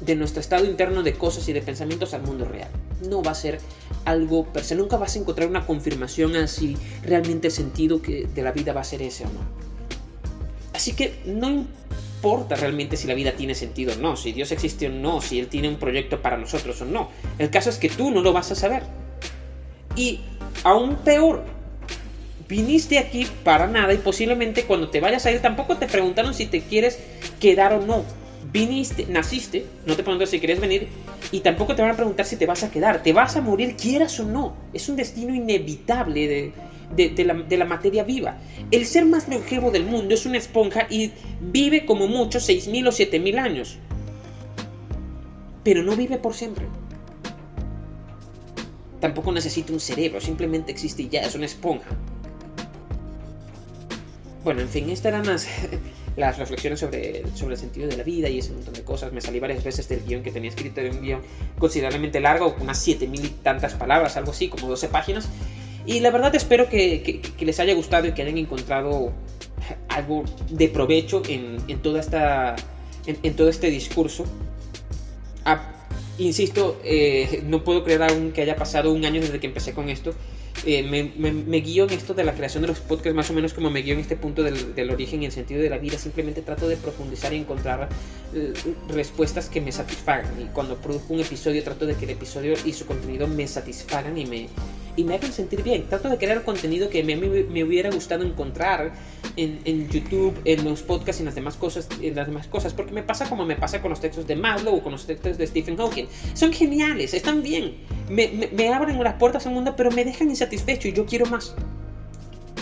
de nuestro estado interno de cosas y de pensamientos al mundo real. No va a ser algo per se, nunca vas a encontrar una confirmación a si realmente el sentido que de la vida va a ser ese o no. Así que no importa realmente si la vida tiene sentido o no, si Dios existe o no, si Él tiene un proyecto para nosotros o no. El caso es que tú no lo vas a saber. Y aún peor, viniste aquí para nada y posiblemente cuando te vayas a ir tampoco te preguntaron si te quieres quedar o no viniste, naciste, no te preguntas si quieres venir y tampoco te van a preguntar si te vas a quedar, te vas a morir quieras o no, es un destino inevitable de, la, de la, materia viva. El ser más longevo del mundo es una esponja y vive como mucho 6.000 o 7.000 años, pero no vive por siempre. Tampoco necesita un cerebro, simplemente existe y ya, es una esponja. Bueno, en fin, esta era más las reflexiones sobre, sobre el sentido de la vida y ese montón de cosas. Me salí varias veces del guion que tenía escrito, de un guion considerablemente largo, unas 7000 y tantas palabras, algo así, como 12 páginas. Y la verdad espero que, les haya gustado y que hayan encontrado algo de provecho en, toda esta, en, todo este discurso. Ah, insisto, eh, no puedo creer aún que haya pasado un año desde que empecé con esto. Eh, me, guío en esto de la creación de los podcasts, más o menos como me guío en este punto del, origen y el sentido de la vida. Simplemente trato de profundizar y encontrar eh, respuestas que me satisfagan. Y cuando produzco un episodio, trato de que el episodio y su contenido me satisfagan y me, y me hagan sentir bien. Trato de crear contenido que me, me, hubiera gustado encontrar en, en, YouTube, en los podcasts en las demás cosas, en las demás cosas, porque me pasa como me pasa con los textos de Maslow o con los textos de Stephen Hawking. Son geniales, están bien, me, me, me abren las puertas al mundo, pero me dejan insatisfecho y yo quiero más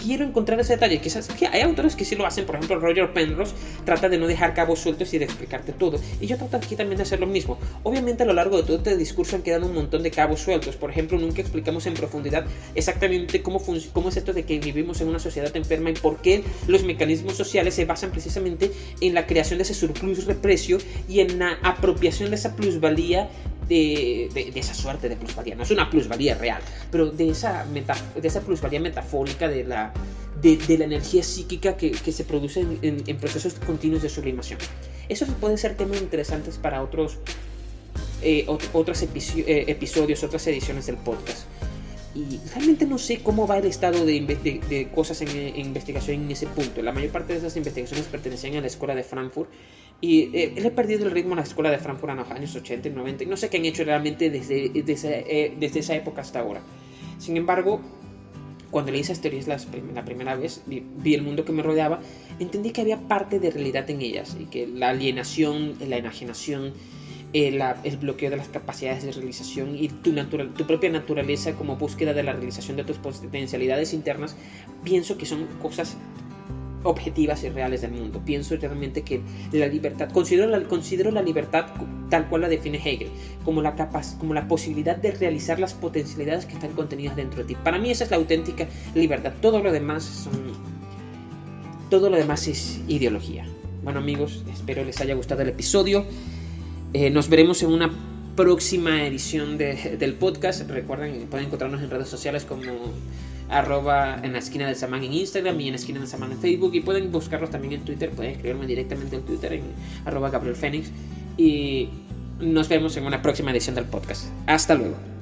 quiero encontrar ese detalle. Quizás que hay autores que sí lo hacen, por ejemplo, Roger Penrose trata de no dejar cabos sueltos y de explicarte todo. Y yo trato aquí también de hacer lo mismo. Obviamente a lo largo de todo este discurso han quedado un montón de cabos sueltos. Por ejemplo, nunca explicamos en profundidad exactamente cómo, cómo es esto de que vivimos en una sociedad enferma y por qué los mecanismos sociales se basan precisamente en la creación de ese surplus reprecio y en la apropiación de esa plusvalía de, esa suerte de plusvalía. No es una plusvalía real, pero de esa, de esa plusvalía metafórica de la, de, la energía psíquica que, se produce en, procesos continuos de sublimación. Eso puede ser temas interesantes para otros, eh, otros eh, episodios, otras ediciones del podcast. Y realmente no sé cómo va el estado de, de cosas en, en, investigación en ese punto. La mayor parte de esas investigaciones pertenecían a la escuela de Frankfurt y eh, he perdido el ritmo en la escuela de Frankfurt en los años 80 y 90 y no sé qué han hecho realmente desde, desde, eh, desde esa época hasta ahora. Sin embargo, cuando leí esas teorías la, la primera vez, vi, vi, el mundo que me rodeaba, entendí que había parte de realidad en ellas y que la alienación, la enajenación, el, eh, el bloqueo de las capacidades de realización y tu propia naturaleza como búsqueda de la realización de tus potencialidades internas, pienso que son cosas objetivas y reales del mundo. Pienso realmente que la libertad, considero la, considero la libertad tal cual la define Hegel, como la, capaz, como la posibilidad de realizar las potencialidades que están contenidas dentro de ti. Para mí esa es la auténtica libertad. Todo lo demás son... Todo lo demás es ideología. Bueno amigos, espero les haya gustado el episodio. Eh, nos veremos en una próxima edición del podcast. Recuerden, pueden encontrarnos en redes sociales como arroba en la esquina del Samán en Instagram y en la esquina del Samán en Facebook y pueden buscarlos también en Twitter, pueden escribirme directamente en Twitter en arroba Gabriel Fénix y nos vemos en una próxima edición del podcast. Hasta luego.